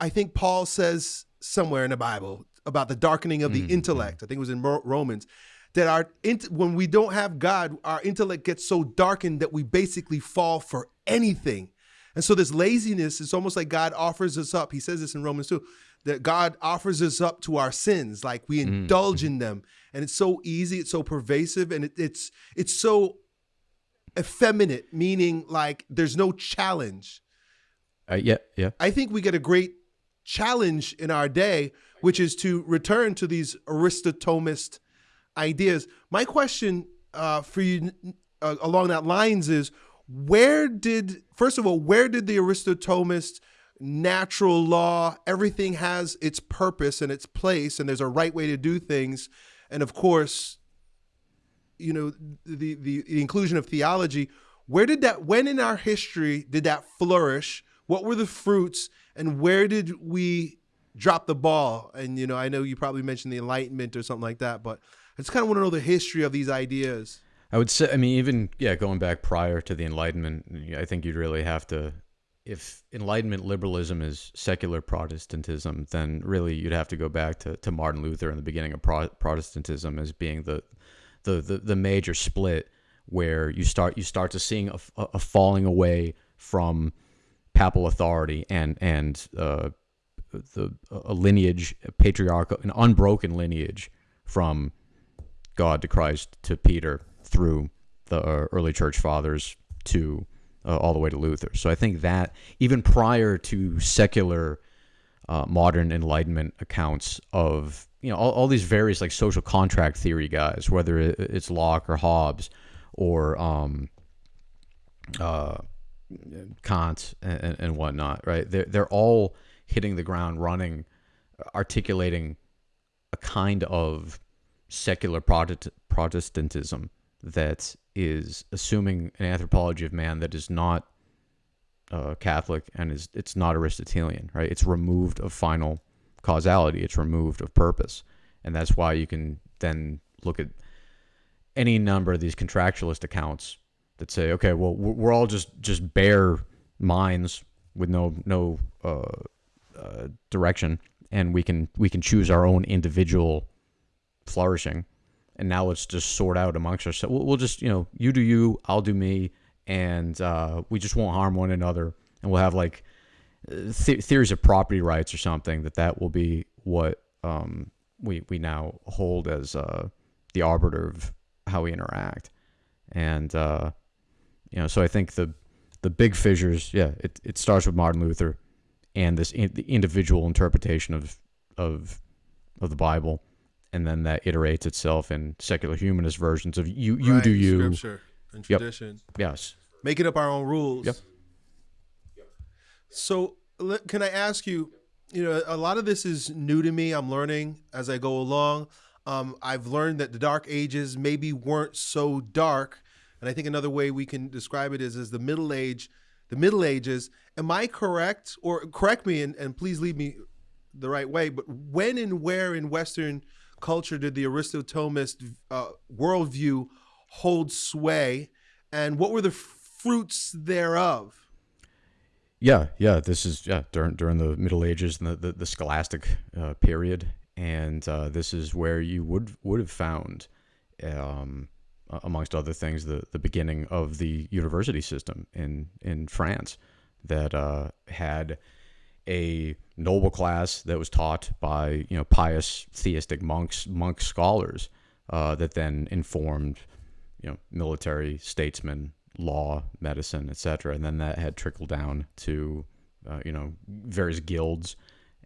I think Paul says somewhere in the Bible about the darkening of the mm-hmm, intellect. Mm-hmm. I think it was in Romans that our when we don't have God, our intellect gets so darkened that we basically fall for anything. And so this laziness is almost like God offers us up. He says this in Romans 2 that God offers us up to our sins, like we mm-hmm, indulge in them. And it's so easy, it's so pervasive, and it, it's it's so effeminate, meaning like there's no challenge. Uh, yeah, yeah. I think we get a great challenge in our day, which is to return to these Aristo-Thomist ideas. My question uh, for you uh, along that lines is where did, first of all, where did the Aristo-Thomist natural law, everything has its purpose and its place, and there's a right way to do things. And of course, you know, the, the, the inclusion of theology, where did that, when in our history did that flourish? What were the fruits and where did we drop the ball. And you know, I know you probably mentioned the Enlightenment or something like that, but I just kind of want to know the history of these ideas. I would say, I mean, even yeah, going back prior to the Enlightenment, I think you'd really have to, if Enlightenment liberalism is secular Protestantism, then really you'd have to go back to, to Martin Luther and the beginning of Pro- Protestantism as being the, the the the major split where you start you start to seeing a, a falling away from papal authority and and uh, the a lineage, a patriarchal, an unbroken lineage from God to Christ to Peter through the uh, early church fathers to uh, all the way to Luther. So I think that even prior to secular uh, modern Enlightenment accounts of you know all, all these various like social contract theory guys, whether it's Locke or Hobbes or um, uh, Kant and, and whatnot, right? They're they're all hitting the ground running, articulating a kind of secular Protestantism that is assuming an anthropology of man that is not uh, Catholic and is it's not Aristotelian, right? It's removed of final causality. It's removed of purpose, and that's why you can then look at any number of these contractualist accounts that say, okay, well, we're all just just bare minds with no no uh, uh, direction, and we can we can choose our own individual flourishing and now let's just sort out amongst ourselves. We'll, we'll just, you know, you do you, I'll do me, and uh, we just won't harm one another, and we'll have like th- theories of property rights or something. That that will be what um, we we now hold as uh, the arbiter of how we interact, and uh, you know, so I think the the big fissures, yeah, it, it starts with Martin Luther and this in, the individual interpretation of of of the Bible and then that iterates itself in secular humanist versions of you you right, do you scripture and tradition. Yep. Yes. Making up our own rules. Yep. So can I ask you, you know, a lot of this is new to me. I'm learning as I go along. Um, I've learned that the dark ages maybe weren't so dark. And I think another way we can describe it is as the middle age, the middle ages. Am I correct? Or correct me and, and please lead me the right way, but when and where in Western culture did the Aristotleist uh, worldview hold sway, and what were the fruits thereof? Yeah, yeah. This is yeah during during the Middle Ages and the the, the Scholastic uh, period, and uh, this is where you would would have found, um, amongst other things, the the beginning of the university system in in France that uh, had a noble class that was taught by you know pious theistic monks monk scholars uh, that then informed you know military statesmen law medicine etc and then that had trickled down to uh, you know various guilds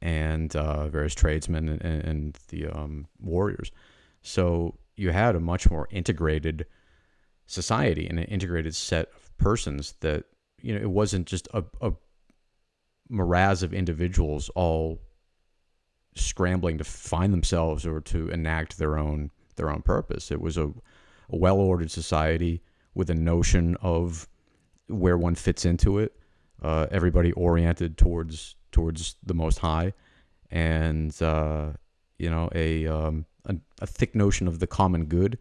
and uh, various tradesmen and, and the um, warriors so you had a much more integrated society and an integrated set of persons that you know it wasn't just a, a morass of individuals all scrambling to find themselves or to enact their own their own purpose. It was a, a well ordered society with a notion of where one fits into it. Uh, everybody oriented towards towards the Most High, and uh, you know a, um, a a thick notion of the common good,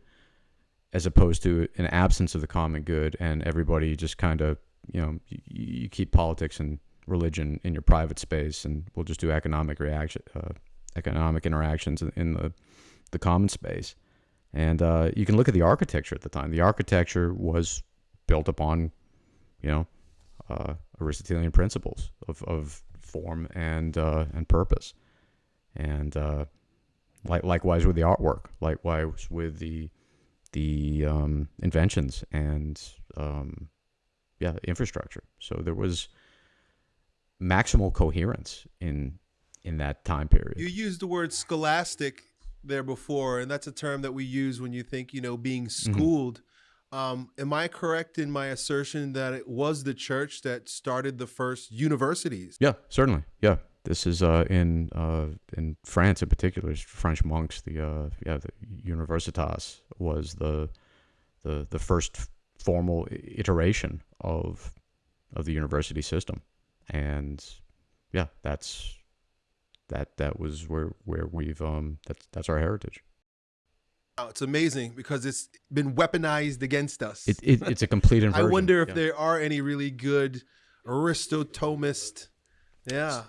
as opposed to an absence of the common good, and everybody just kind of you know you, you keep politics and religion in your private space, and we'll just do economic reaction, uh, economic interactions in, in, the the common space. And uh, you can look at the architecture at the time. The architecture was built upon, you know, uh, Aristotelian principles of, of form and uh, and purpose, and uh, like likewise with the artwork, likewise with the the um, inventions and um, yeah infrastructure. So there was maximal coherence in in that time period. You used the word scholastic there before, and that's a term that we use when you think you know being mm-hmm. schooled. Mm-hmm. Um, am I correct in my assertion that it was the church that started the first universities? Yeah, certainly. Yeah, this is uh, in uh, in France in particular. French monks. The uh, yeah, the Universitas was the the the first formal iteration of of the university system and yeah, that's that that was where where we've um that's that's our heritage. Oh, it's amazing because it's been weaponized against us. It, it it's a complete inversion. I wonder if Yeah. there are any really good Aristo-Thomist, yeah,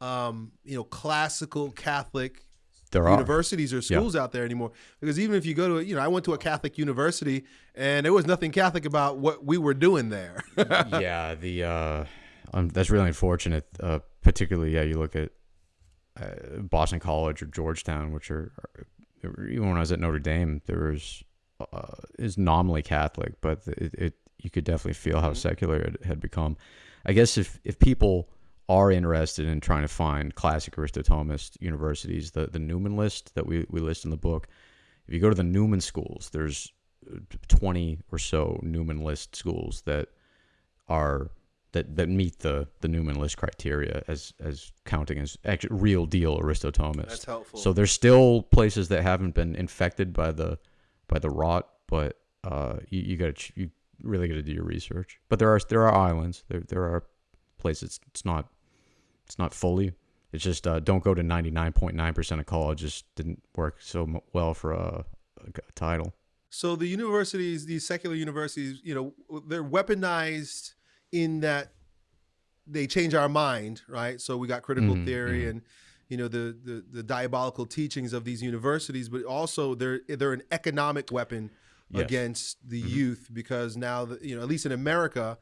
um, you know, classical Catholic there are universities or schools out there anymore. Because even if you go to, you know, I went to a Catholic university and there was nothing Catholic about what we were doing there. yeah, the uh, um, that's really unfortunate. Uh, particularly, yeah, you look at uh, Boston College or Georgetown, which are, are even when I was at Notre Dame, there was uh, is nominally Catholic, but it, it you could definitely feel how secular it had become. I guess if if people are interested in trying to find classic Aristo-Thomist universities, the the Newman list that we we list in the book, if you go to the Newman schools, there's uh, 20 or so Newman list schools that are that that meet the the Newman list criteria as as counting as actually real deal Aristo-Thomists. That's helpful. So there's still places that haven't been infected by the by the rot, but uh, you, you got to you really got to do your research. But there are there are islands. There there are places. It's not it's not fully. It's just uh, don't go to 99.9% of colleges. Didn't work so m- well for a title. So the universities, these secular universities, you know, they're weaponized in that they change our mind, right? So we got critical Mhm, theory mhm. and you know the, the the diabolical teachings of these universities, but also they're they're an economic weapon Yes. against the Mhm. youth because now the, you know at least in America,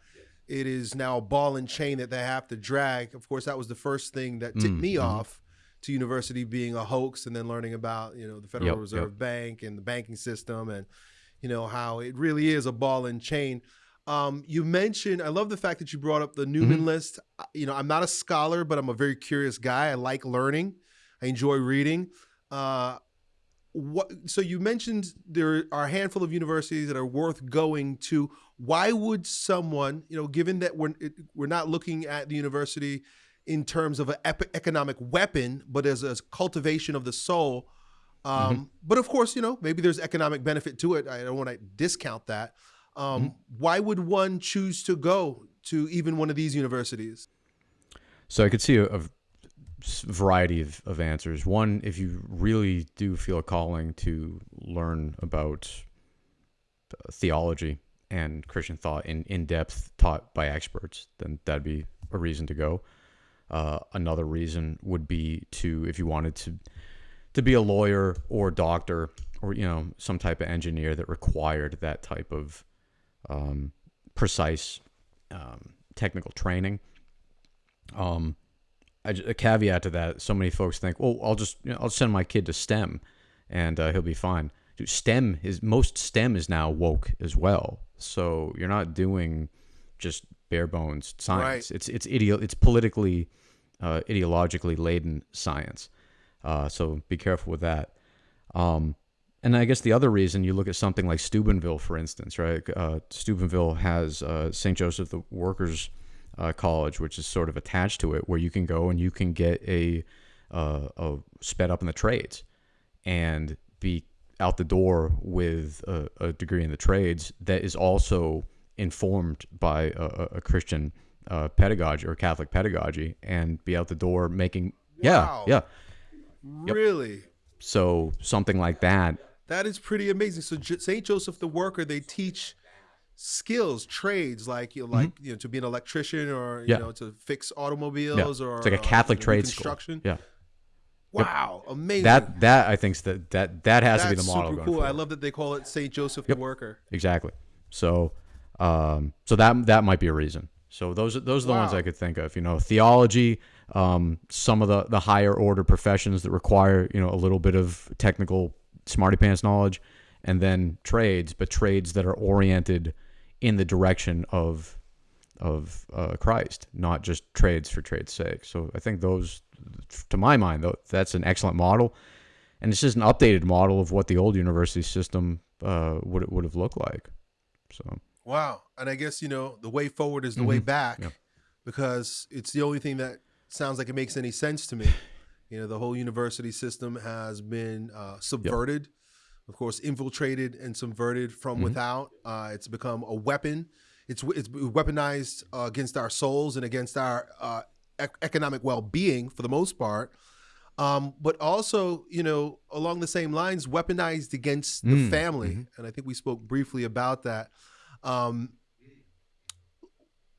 it is now a ball and chain that they have to drag. Of course, that was the first thing that tipped Mm, me mhm. off to university being a hoax, and then learning about you know the Federal Yep, yep. Reserve Bank and the banking system, and you know how it really is a ball and chain. Um, you mentioned, I love the fact that you brought up the Newman list. You know, I'm not a scholar, but I'm a very curious guy. I like learning. I enjoy reading. Uh, what? So you mentioned there are a handful of universities that are worth going to. Why would someone, you know, given that we're it, we're not looking at the university in terms of an ep- economic weapon, but as a cultivation of the soul? Um, But of course, you know, maybe there's economic benefit to it. I don't want to discount that. Um, Why would one choose to go to even one of these universities? So I could see a variety of, of answers. One, if you really do feel a calling to learn about uh, theology and Christian thought in, in depth, taught by experts, then that'd be a reason to go. Uh, another reason would be to, if you wanted to, to be a lawyer or doctor or you know some type of engineer that required that type of um, precise um, technical training. Um, I a caveat to that: so many folks think, "Well, I'll just you know, I'll send my kid to STEM, and uh, he'll be fine." Dude, STEM is most STEM is now woke as well. So you're not doing just bare bones science. Right. It's it's ideo- it's politically, uh, ideologically laden science. Uh, so be careful with that. Um, and I guess the other reason you look at something like Steubenville, for instance, right? Uh, Steubenville has uh, St. Joseph the Workers uh, College, which is sort of attached to it, where you can go and you can get a, uh, a sped up in the trades and be out the door with a, a degree in the trades that is also informed by a, a- Christian uh, pedagogy or Catholic pedagogy and be out the door making, Wow. yeah, yeah. Really? So something like that That is pretty amazing. So J- St. Joseph the Worker, they teach skills, trades like you know, like you know to be an electrician or you. Yeah. know to fix Yeah. automobiles or it's like a uh, Catholic know, trade school. construction. Yeah, Wow, amazing. that that I think that that that has to be the model. super cool. I love that they call it St. Joseph the Worker. exactly. So, um, so that that might be a reason. So those are those are the ones I could think of. You know, theology, um, some of the the higher order professions that require you know a little bit of technical smarty pants knowledge, and then trades, but trades that are oriented in the direction of of uh, Christ, not just trades for trade's sake. So I think those, to my mind, though, that's an excellent model, and it's just an updated model of what the old university system uh, would would have looked like. So Wow. And I guess, you know, the way forward is the way Mhm. back Yeah. because it's the only thing that sounds like it makes any sense to me. You know, the whole university system has been uh, subverted, of course, infiltrated and subverted from Mhm. without. Uh, it's become a weapon. It's, it's weaponized uh, against our souls and against our uh, ec- economic well being for the most part. um, but also, you know, along the same lines, weaponized against the Mm, family. mhm. And I think we spoke briefly about that. Um,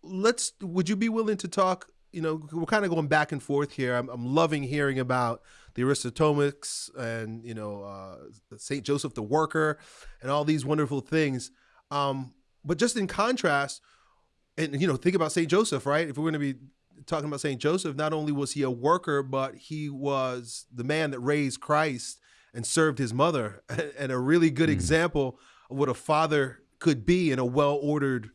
let's, would you be willing to talk? You know, we're kind of going back and forth here. I'm, I'm loving hearing about the Aristotomics and, you know, uh, St. Joseph the Worker and all these wonderful things. Um, but just in contrast, and, you know, think about St. Joseph, right? If we're going to be talking about St. Joseph, not only was he a worker, but he was the man that raised Christ and served his mother, and a really good Mhm. example of what a father could be in a well ordered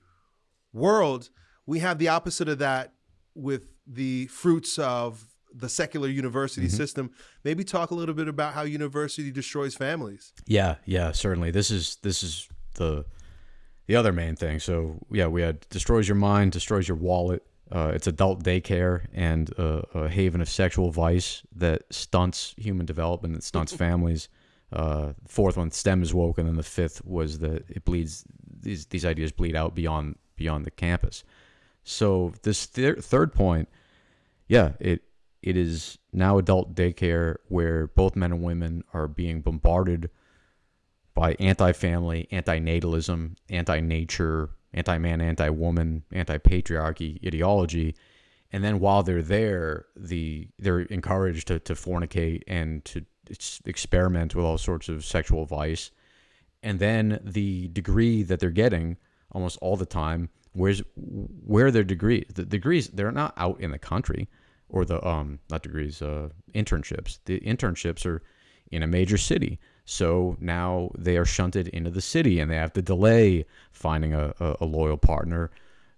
world. We have the opposite of that with the fruits of the secular university Mhm. system. Maybe talk a little bit about how university destroys families. Yeah, yeah, certainly. This is this is the the other main thing. So yeah, we had destroys your mind, destroys your wallet. Uh, it's adult daycare and uh, a haven of sexual vice that stunts human development, that stunts families. Uh, fourth one, STEM is woke, and then the fifth was that it bleeds. These these ideas bleed out beyond beyond the campus. So this thir- third point, yeah, it it is now adult daycare where both men and women are being bombarded by anti-family, anti-natalism, anti-nature, anti-man, anti-woman, anti-patriarchy ideology, and then while they're there, the they're encouraged to, to fornicate and to experiment with all sorts of sexual vice, and then the degree that they're getting almost all the time, where's where are their degrees? The degrees they're not out in the country, or the um not degrees, uh, internships. The internships are in a major city. So now they are shunted into the city and they have to delay finding a, a, loyal partner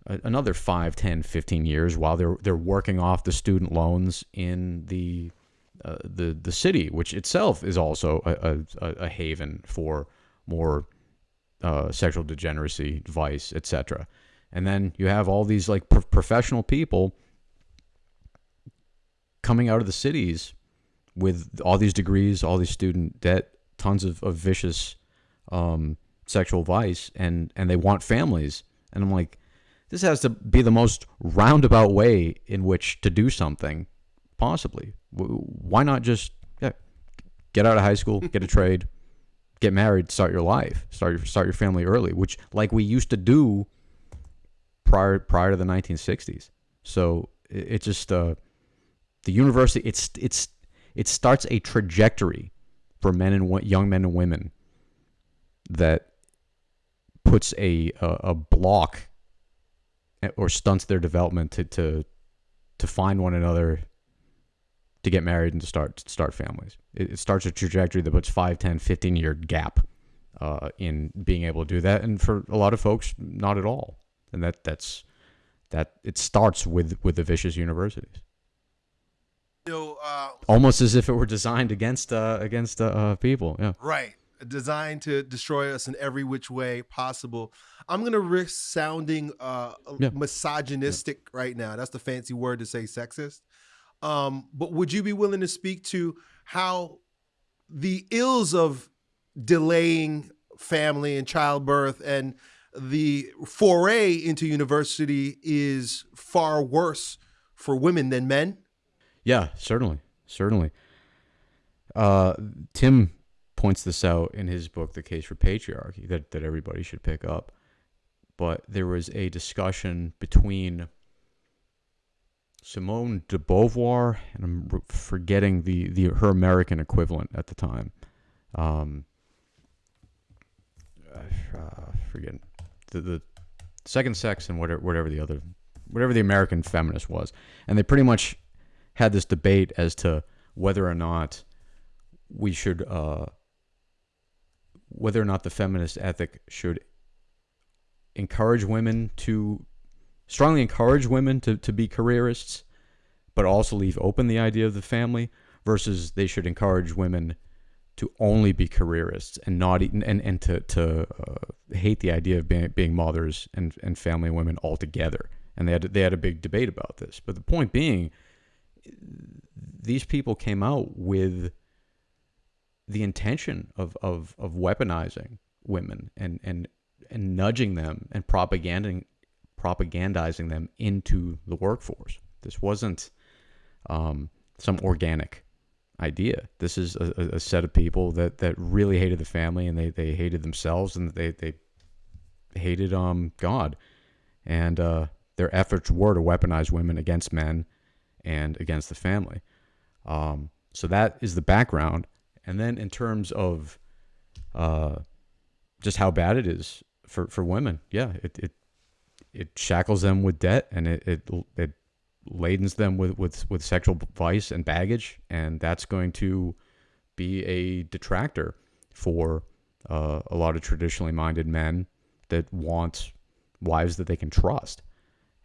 another 5, 10, 15 years while they're they're working off the student loans in the uh, the the city, which itself is also a, a, a haven for more uh, sexual degeneracy, vice, etc. And then you have all these like pro- professional people coming out of the cities with all these degrees, all these student debt, tons of, of vicious um, sexual vice, and and they want families. And I'm like, this has to be the most roundabout way in which to do something, possibly. Why not just yeah, get out of high school, get a trade, get married, start your life, start your start your family early, which like we used to do prior prior to the 1960s. So it, it just uh, the university it's it's it starts a trajectory for men and young men and women that puts a a, a block eh, or stunts their development to, to to find one another to get married and to start to start families. It, it starts a trajectory that puts 5, 10, 15 year gap uh, in being able to do that and for a lot of folks not at all. And that that's that it starts with with the vicious universities. You know, uh, Almost as if it were designed against uh, against uh, uh, people. Yeah. Right. Designed to destroy us in every which way possible. I'm gonna risk sounding uh, Yeah. misogynistic right now. That's the fancy word to say sexist. Um, but would you be willing to speak to how the ills of delaying family and childbirth and the foray into university is far worse for women than men? Yeah, certainly, certainly. Uh, Tim points this out in his book, "The Case for Patriarchy," that that everybody should pick up. But there was a discussion between Simone de Beauvoir and I'm forgetting the, the her American equivalent at the time. Um, uh, forget the the second sex and whatever whatever the other whatever the American feminist was, and they pretty much had this debate as to whether or not we should uh, whether or not the feminist ethic should encourage women to strongly encourage women to, to be careerists, but also leave open the idea of the family versus they should encourage women to only be careerists and not and and to to uh, hate the idea of being being mothers and and family women altogether. And they had they had a big debate about this. But the point being, these people came out with the intention of of of weaponizing women and and and nudging them and propaganding propagandizing them into the workforce. This wasn't um, some organic idea. This is a, a set of people that, that really hated the family and they, they hated themselves and they, they hated um God. And uh, their efforts were to weaponize women against men and against the family. Um, so that is the background. And then in terms of uh, just how bad it is for, for women, yeah, it, it it shackles them with debt and it it, it ladens them with, with, with sexual vice and baggage, and that's going to be a detractor for uh, a lot of traditionally minded men that want wives that they can trust.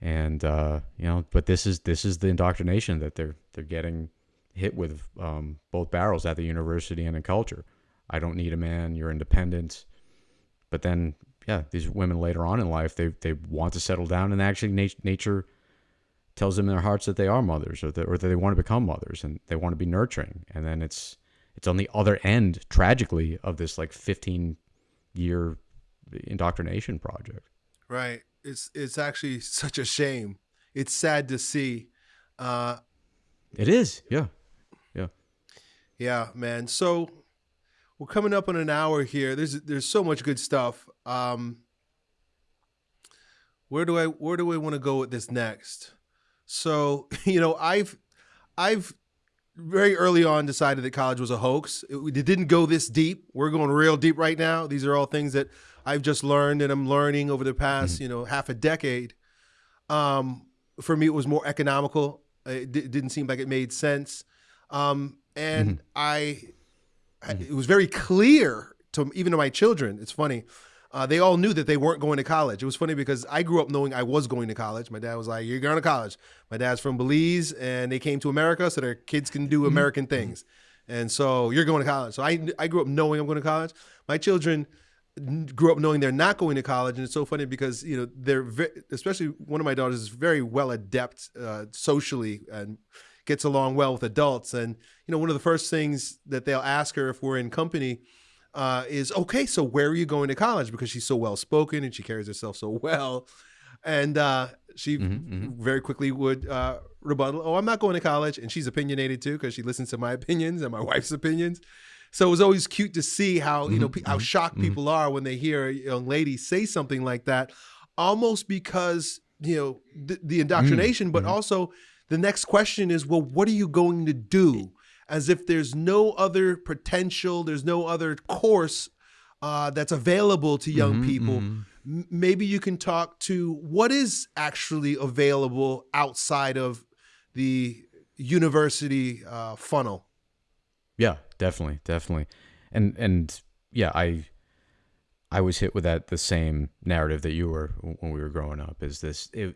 And uh, you know, but this is this is the indoctrination that they're they're getting hit with um, both barrels at the university and in culture. I don't need a man. You're independent. But then, yeah, these women later on in life, they they want to settle down, and actually, nat- nature tells them in their hearts that they are mothers, or that or that they want to become mothers, and they want to be nurturing. And then it's it's on the other end, tragically, of this like 15 year indoctrination project. Right. It's it's actually such a shame. It's sad to see. Uh, it is. Yeah. Yeah. Yeah, man. So we're coming up on an hour here. There's there's so much good stuff. Um, where do I where do I want to go with this next? So you know I've I've very early on decided that college was a hoax. It, it didn't go this deep. We're going real deep right now. These are all things that I've just learned and I'm learning over the past mm-hmm. you know half a decade. Um, for me, it was more economical. It d- didn't seem like it made sense, um, and mm-hmm. I Mm-hmm. it was very clear to even to my children. It's funny. Uh, they all knew that they weren't going to college. It was funny because I grew up knowing I was going to college. My dad was like, "You're going to college." My dad's from Belize, and they came to America so their kids can do mm-hmm. American things. And so you're going to college. So I I grew up knowing I'm going to college. My children grew up knowing they're not going to college, and it's so funny because you know they're especially one of my daughters is very well adept uh, socially and gets along well with adults. And you know, one of the first things that they'll ask her if we're in company uh, is, "Okay, so where are you going to college?" Because she's so well spoken and she carries herself so well, and uh, she mm-hmm, mm-hmm. very quickly would uh, rebuttal, "Oh, I'm not going to college," and she's opinionated too because she listens to my opinions and my wife's opinions. So it was always cute to see how you know mm-hmm, how mm-hmm, shocked mm-hmm. people are when they hear a young lady say something like that, almost because you know the, the indoctrination, but also the next question is, well, what are you going to do? As if there's no other potential, there's no other course uh, that's available to young mm-hmm, people. Mm-hmm. maybe you can talk to what is actually available outside of the university uh, funnel. Yeah, definitely, definitely, and and yeah, I I was hit with that the same narrative that you were when we were growing up. Is this it,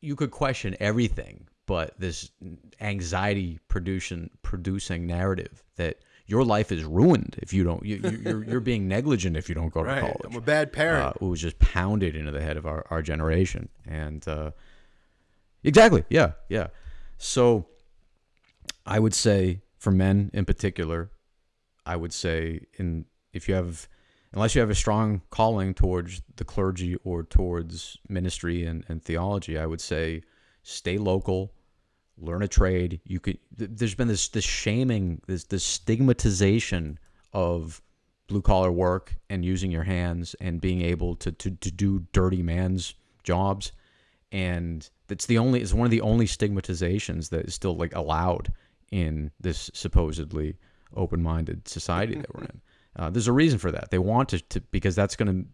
you could question everything but this anxiety producing producing narrative that your life is ruined if you don't you, are you're, you're being negligent if you don't go right. to college. I'm a bad parent. Uh, it was just pounded into the head of our, our generation, and uh, exactly, yeah, yeah. So I would say for men in particular, I would say in if you have unless you have a strong calling towards the clergy or towards ministry and, and theology, I would say stay local, learn a trade. You could. There's been this this shaming, this this stigmatization of blue collar work and using your hands and being able to to, to do dirty man's jobs, and that's the only. It's one of the only stigmatizations that is still like allowed in this supposedly open minded society that we're in. Uh, there's a reason for that. They want to, to because that's going to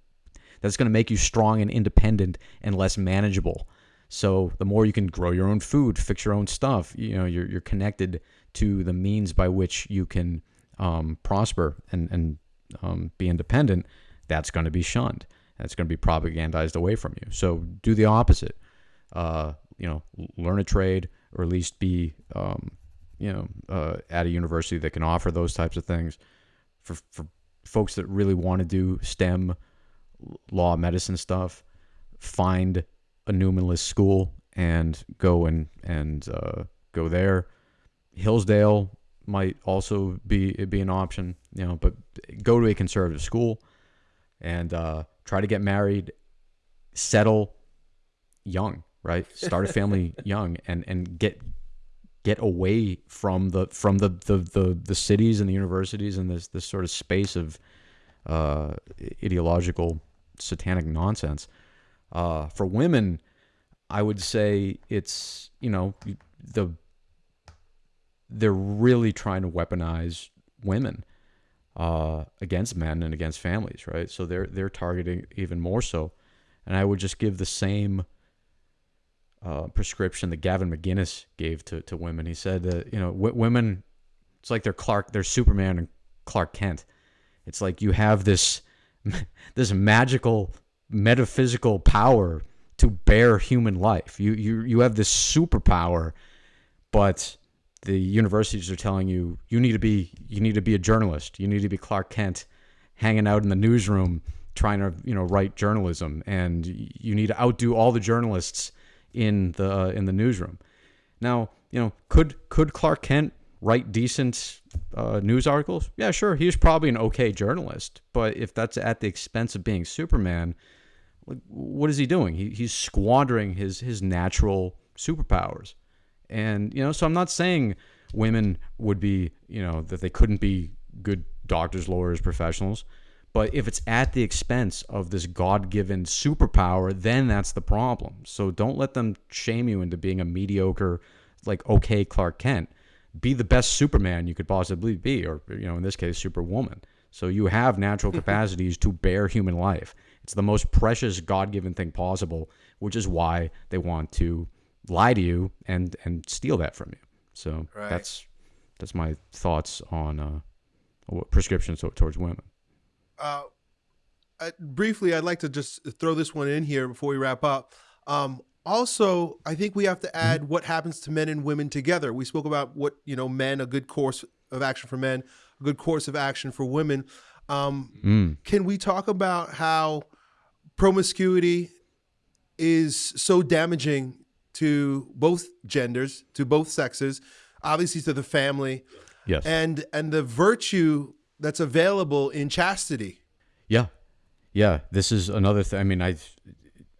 that's going to make you strong and independent and less manageable. So the more you can grow your own food, fix your own stuff, you know, you're, you're connected to the means by which you can um, prosper and, and um, be independent. That's going to be shunned. That's going to be propagandized away from you. So do the opposite. Uh, you know, learn a trade or at least be, um, you know, uh, at a university that can offer those types of things. For, for folks that really want to do STEM, law, medicine stuff, find a Newman list school and go and and uh, go there. Hillsdale might also be be an option, you know, but go to a conservative school and uh, try to get married, settle young, right? Start a family young, and and get get away from the from the the the, the cities and the universities and this this sort of space of uh, ideological satanic nonsense. Uh, for women, I would say it's you know the they're really trying to weaponize women uh, against men and against families, right? So they're they're targeting even more so, and I would just give the same uh, prescription that Gavin McInnes gave to, to women. He said that you know w- women, it's like they're Clark, they're Superman and Clark Kent. It's like you have this this magical metaphysical power to bear human life. You you you have this superpower, but the universities are telling you you need to be you need to be a journalist. You need to be Clark Kent, hanging out in the newsroom trying to you know write journalism, and you need to outdo all the journalists in the uh, in the newsroom. Now you know could could Clark Kent write decent uh, news articles? Yeah, sure. He's probably an okay journalist, but if that's at the expense of being Superman, like, what is he doing? He, he's squandering his his natural superpowers. And you know, so I'm not saying women would be, you know, that they couldn't be good doctors, lawyers, professionals. But if it's at the expense of this God given superpower, then that's the problem. So don't let them shame you into being a mediocre, like, okay, Clark Kent. Be the best Superman you could possibly be, or, you know, in this case, Superwoman. So you have natural capacities to bear human life. It's the most precious God given thing possible, which is why they want to lie to you and and steal that from you. So Right. that's that's my thoughts on uh, prescriptions towards women. uh, uh, briefly, I'd like to just throw this one in here before we wrap up. Um, also, I think we have to add what happens to men and women together. We spoke about what you know, men a good course of action for men, a good course of action for women. Um, Mm. can we talk about how promiscuity is so damaging to both genders, to both sexes, obviously to the family, Yes. and and the virtue that's available in chastity? Yeah, yeah. This is another thing. I mean, I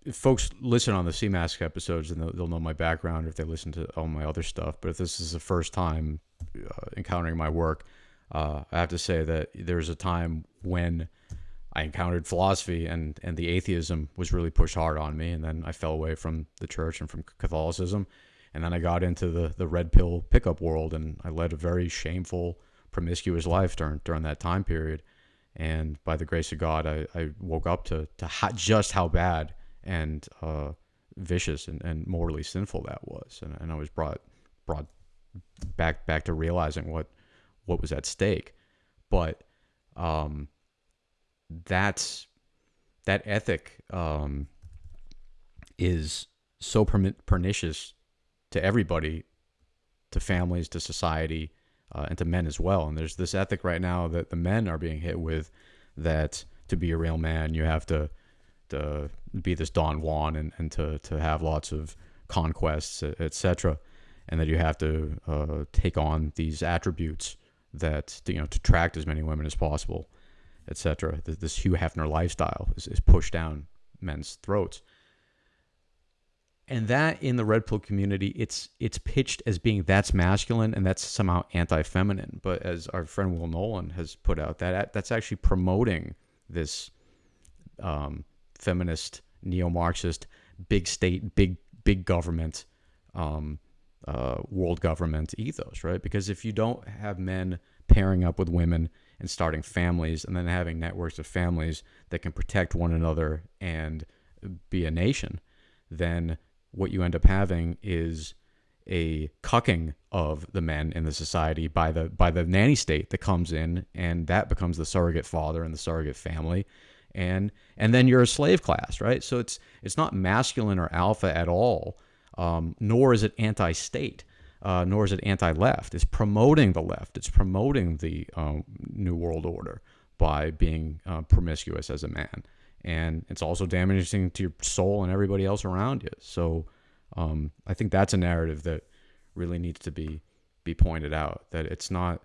if folks listen on the CMASC episodes, and they'll, they'll know my background or if they listen to all my other stuff. But if this is the first time uh, encountering my work, uh, I have to say that there's a time when I encountered philosophy and and the atheism was really pushed hard on me, and then I fell away from the church and from Catholicism, and then I got into the the red pill pickup world, and I led a very shameful, promiscuous life during during that time period. And by the grace of God, I, I woke up to to how, just how bad and uh, vicious and, and morally sinful that was, and, and I was brought brought back back to realizing what what was at stake. But um, that's that ethic um, is so pernicious to everybody, to families, to society, uh, and to men as well. And there's this ethic right now that the men are being hit with that to be a real man, you have to to be this Don Juan and, and to, to have lots of conquests, etc. And that you have to uh, take on these attributes that you know to attract as many women as possible, etc. This, Hugh Hefner lifestyle is, is pushed down men's throats. And that in the red pill community it's it's pitched as being that's masculine and that's somehow anti-feminine. But as our friend will nolan has put out that that's actually promoting this um, feminist neo-marxist big state big big government um, uh, world government ethos right? Because if you don't have men pairing up with women and starting families and then having networks of families that can protect one another and be a nation then what you end up having is a cucking of the men in the society by the by the nanny state that comes in and that becomes the surrogate father and the surrogate family. And and then you're a slave class right? So it's it's not masculine or alpha at all um, nor is it anti-state uh, nor is it anti-left it's promoting the left it's promoting the um, new world order by being uh, promiscuous as a man and it's also damaging to your soul and everybody else around you. So um, I think that's a narrative that really needs to be be pointed out. That it's not.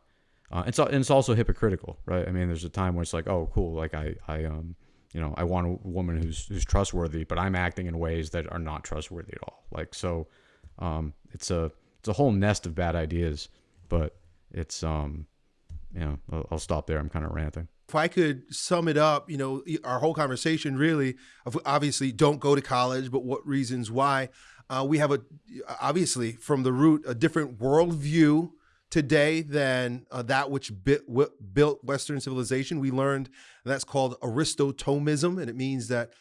Uh, it's and it's also hypocritical, right? I mean, there's a time where it's like, oh, cool, like I I um you know I want a woman who's who's trustworthy, but I'm acting in ways that are not trustworthy at all. Like so, um, it's a it's a whole nest of bad ideas, but it's um, you know, I'll, I'll stop there. I'm kind of ranting. If I could sum it up, you know, our whole conversation really, obviously, don't go to college, but what reasons why? Uh, we have a obviously from the root a different worldview today than uh, that which built Western civilization. We learned that's called Aristo-Thomism, and it means that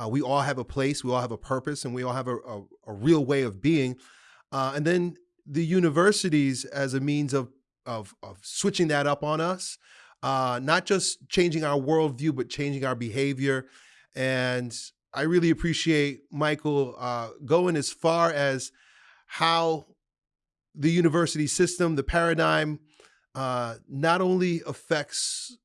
uh, we all have a place, we all have a purpose, and we all have a, a, a real way of being. Uh, and then the universities as a means of, of, of switching that up on us, uh, not just changing our worldview, but changing our behavior. And I really appreciate Michael uh, going as far as how the university system, the paradigm, uh, not only affects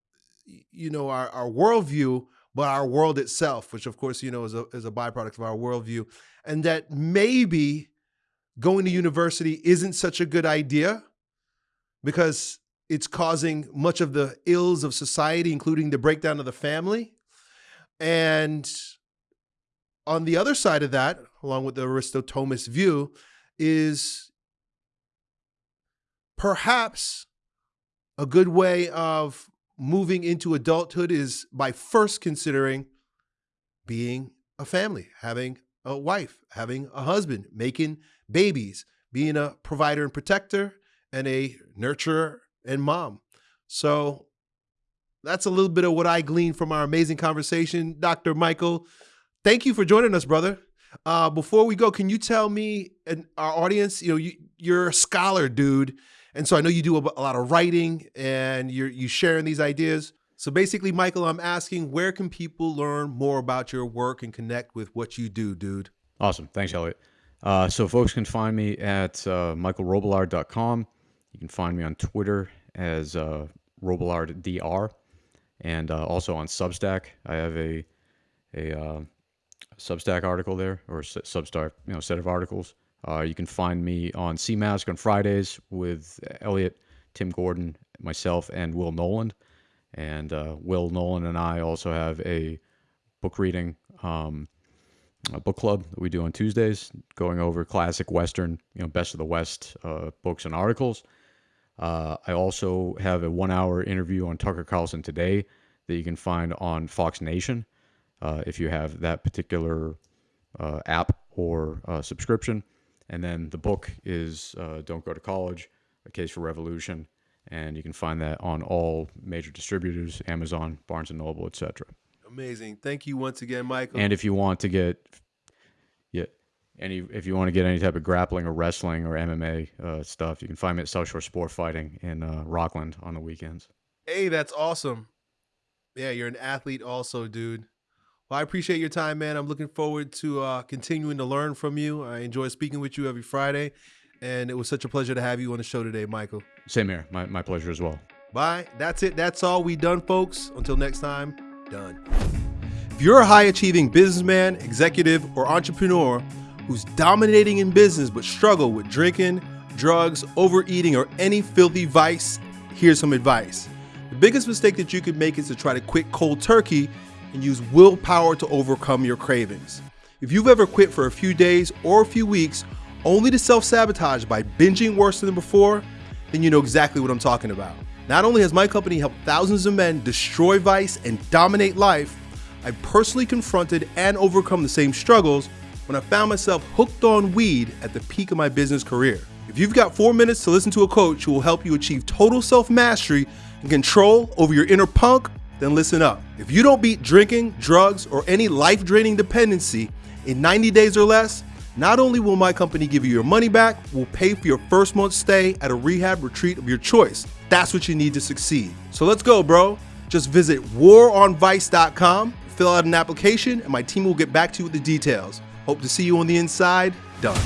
you know our, our worldview, but our world itself, which of course you know is a is a byproduct of our worldview, and that maybe going to university isn't such a good idea because it's causing much of the ills of society, including the breakdown of the family. And on the other side of that, along with the Aristo-Thomist view, is perhaps a good way of moving into adulthood is by first considering being a family, having a wife, having a husband, making babies, being a provider and protector, and a nurturer and mom. So that's a little bit of what I gleaned from our amazing conversation. Dr. Michael, thank you for joining us, brother. Uh, before we go, can you tell me and our audience, you know, you, you're a scholar, dude. And so I know you do a, a lot of writing and you're you sharing these ideas. So basically, Michael, I'm asking where can people learn more about your work and connect with what you do, dude? Awesome. Thanks, Elliott. Uh, so folks can find me at uh, michaelrobillard.com. You can find me on Twitter as uh, robillarddr and uh, also on Substack. I have a a uh, Substack article there or Substack you know set of articles uh, you can find me on CMask on Fridays with Elliott, Tim Gordon, myself, and Will Noland. And uh, Will Nolan and I also have a book reading um, book club that we do on Tuesdays, going over classic Western, you know, best of the West uh, books and articles. Uh, I also have a one-hour interview on Tucker Carlson today that you can find on Fox Nation uh, if you have that particular uh, app or subscription. And then the book is uh, Don't Go to College, A Case for Revolution. And you can find that on all major distributors, Amazon, Barnes & Noble, etc. Amazing. Thank you once again, Michael. And if you want to get, yeah, any if you want to get any type of grappling or wrestling or MMA uh, stuff, you can find me at South Shore Sport Fighting in uh, Rockland on the weekends. Hey, that's awesome. Yeah, you're an athlete also, dude. Well, I appreciate your time, man. I'm looking forward to uh, continuing to learn from you. I enjoy speaking with you every Friday, and it was such a pleasure to have you on the show today, Michael. Same here. My, my pleasure as well. Bye. That's it. That's all we done, folks. Until next time, done. If you're a high achieving businessman, executive, or entrepreneur who's dominating in business but struggle with drinking, drugs, overeating, or any filthy vice, here's some advice. The biggest mistake that you could make is to try to quit cold turkey and use willpower to overcome your cravings. If you've ever quit for a few days or a few weeks only to self sabotage by binging worse than before, then you know exactly what I'm talking about. Not only has my company helped thousands of men destroy vice and dominate life, I personally confronted and overcome the same struggles when I found myself hooked on weed at the peak of my business career. If you've got four minutes to listen to a coach who will help you achieve total self mastery and control over your inner punk, then listen up. If you don't beat drinking, drugs, or any life draining dependency in 90 days or less, not only will my company give you your money back, we'll pay for your first month's stay at a rehab retreat of your choice. That's what you need to succeed. So let's go, bro. Just visit waronvice.com, fill out an application, and my team will get back to you with the details. Hope to see you on the inside. Done.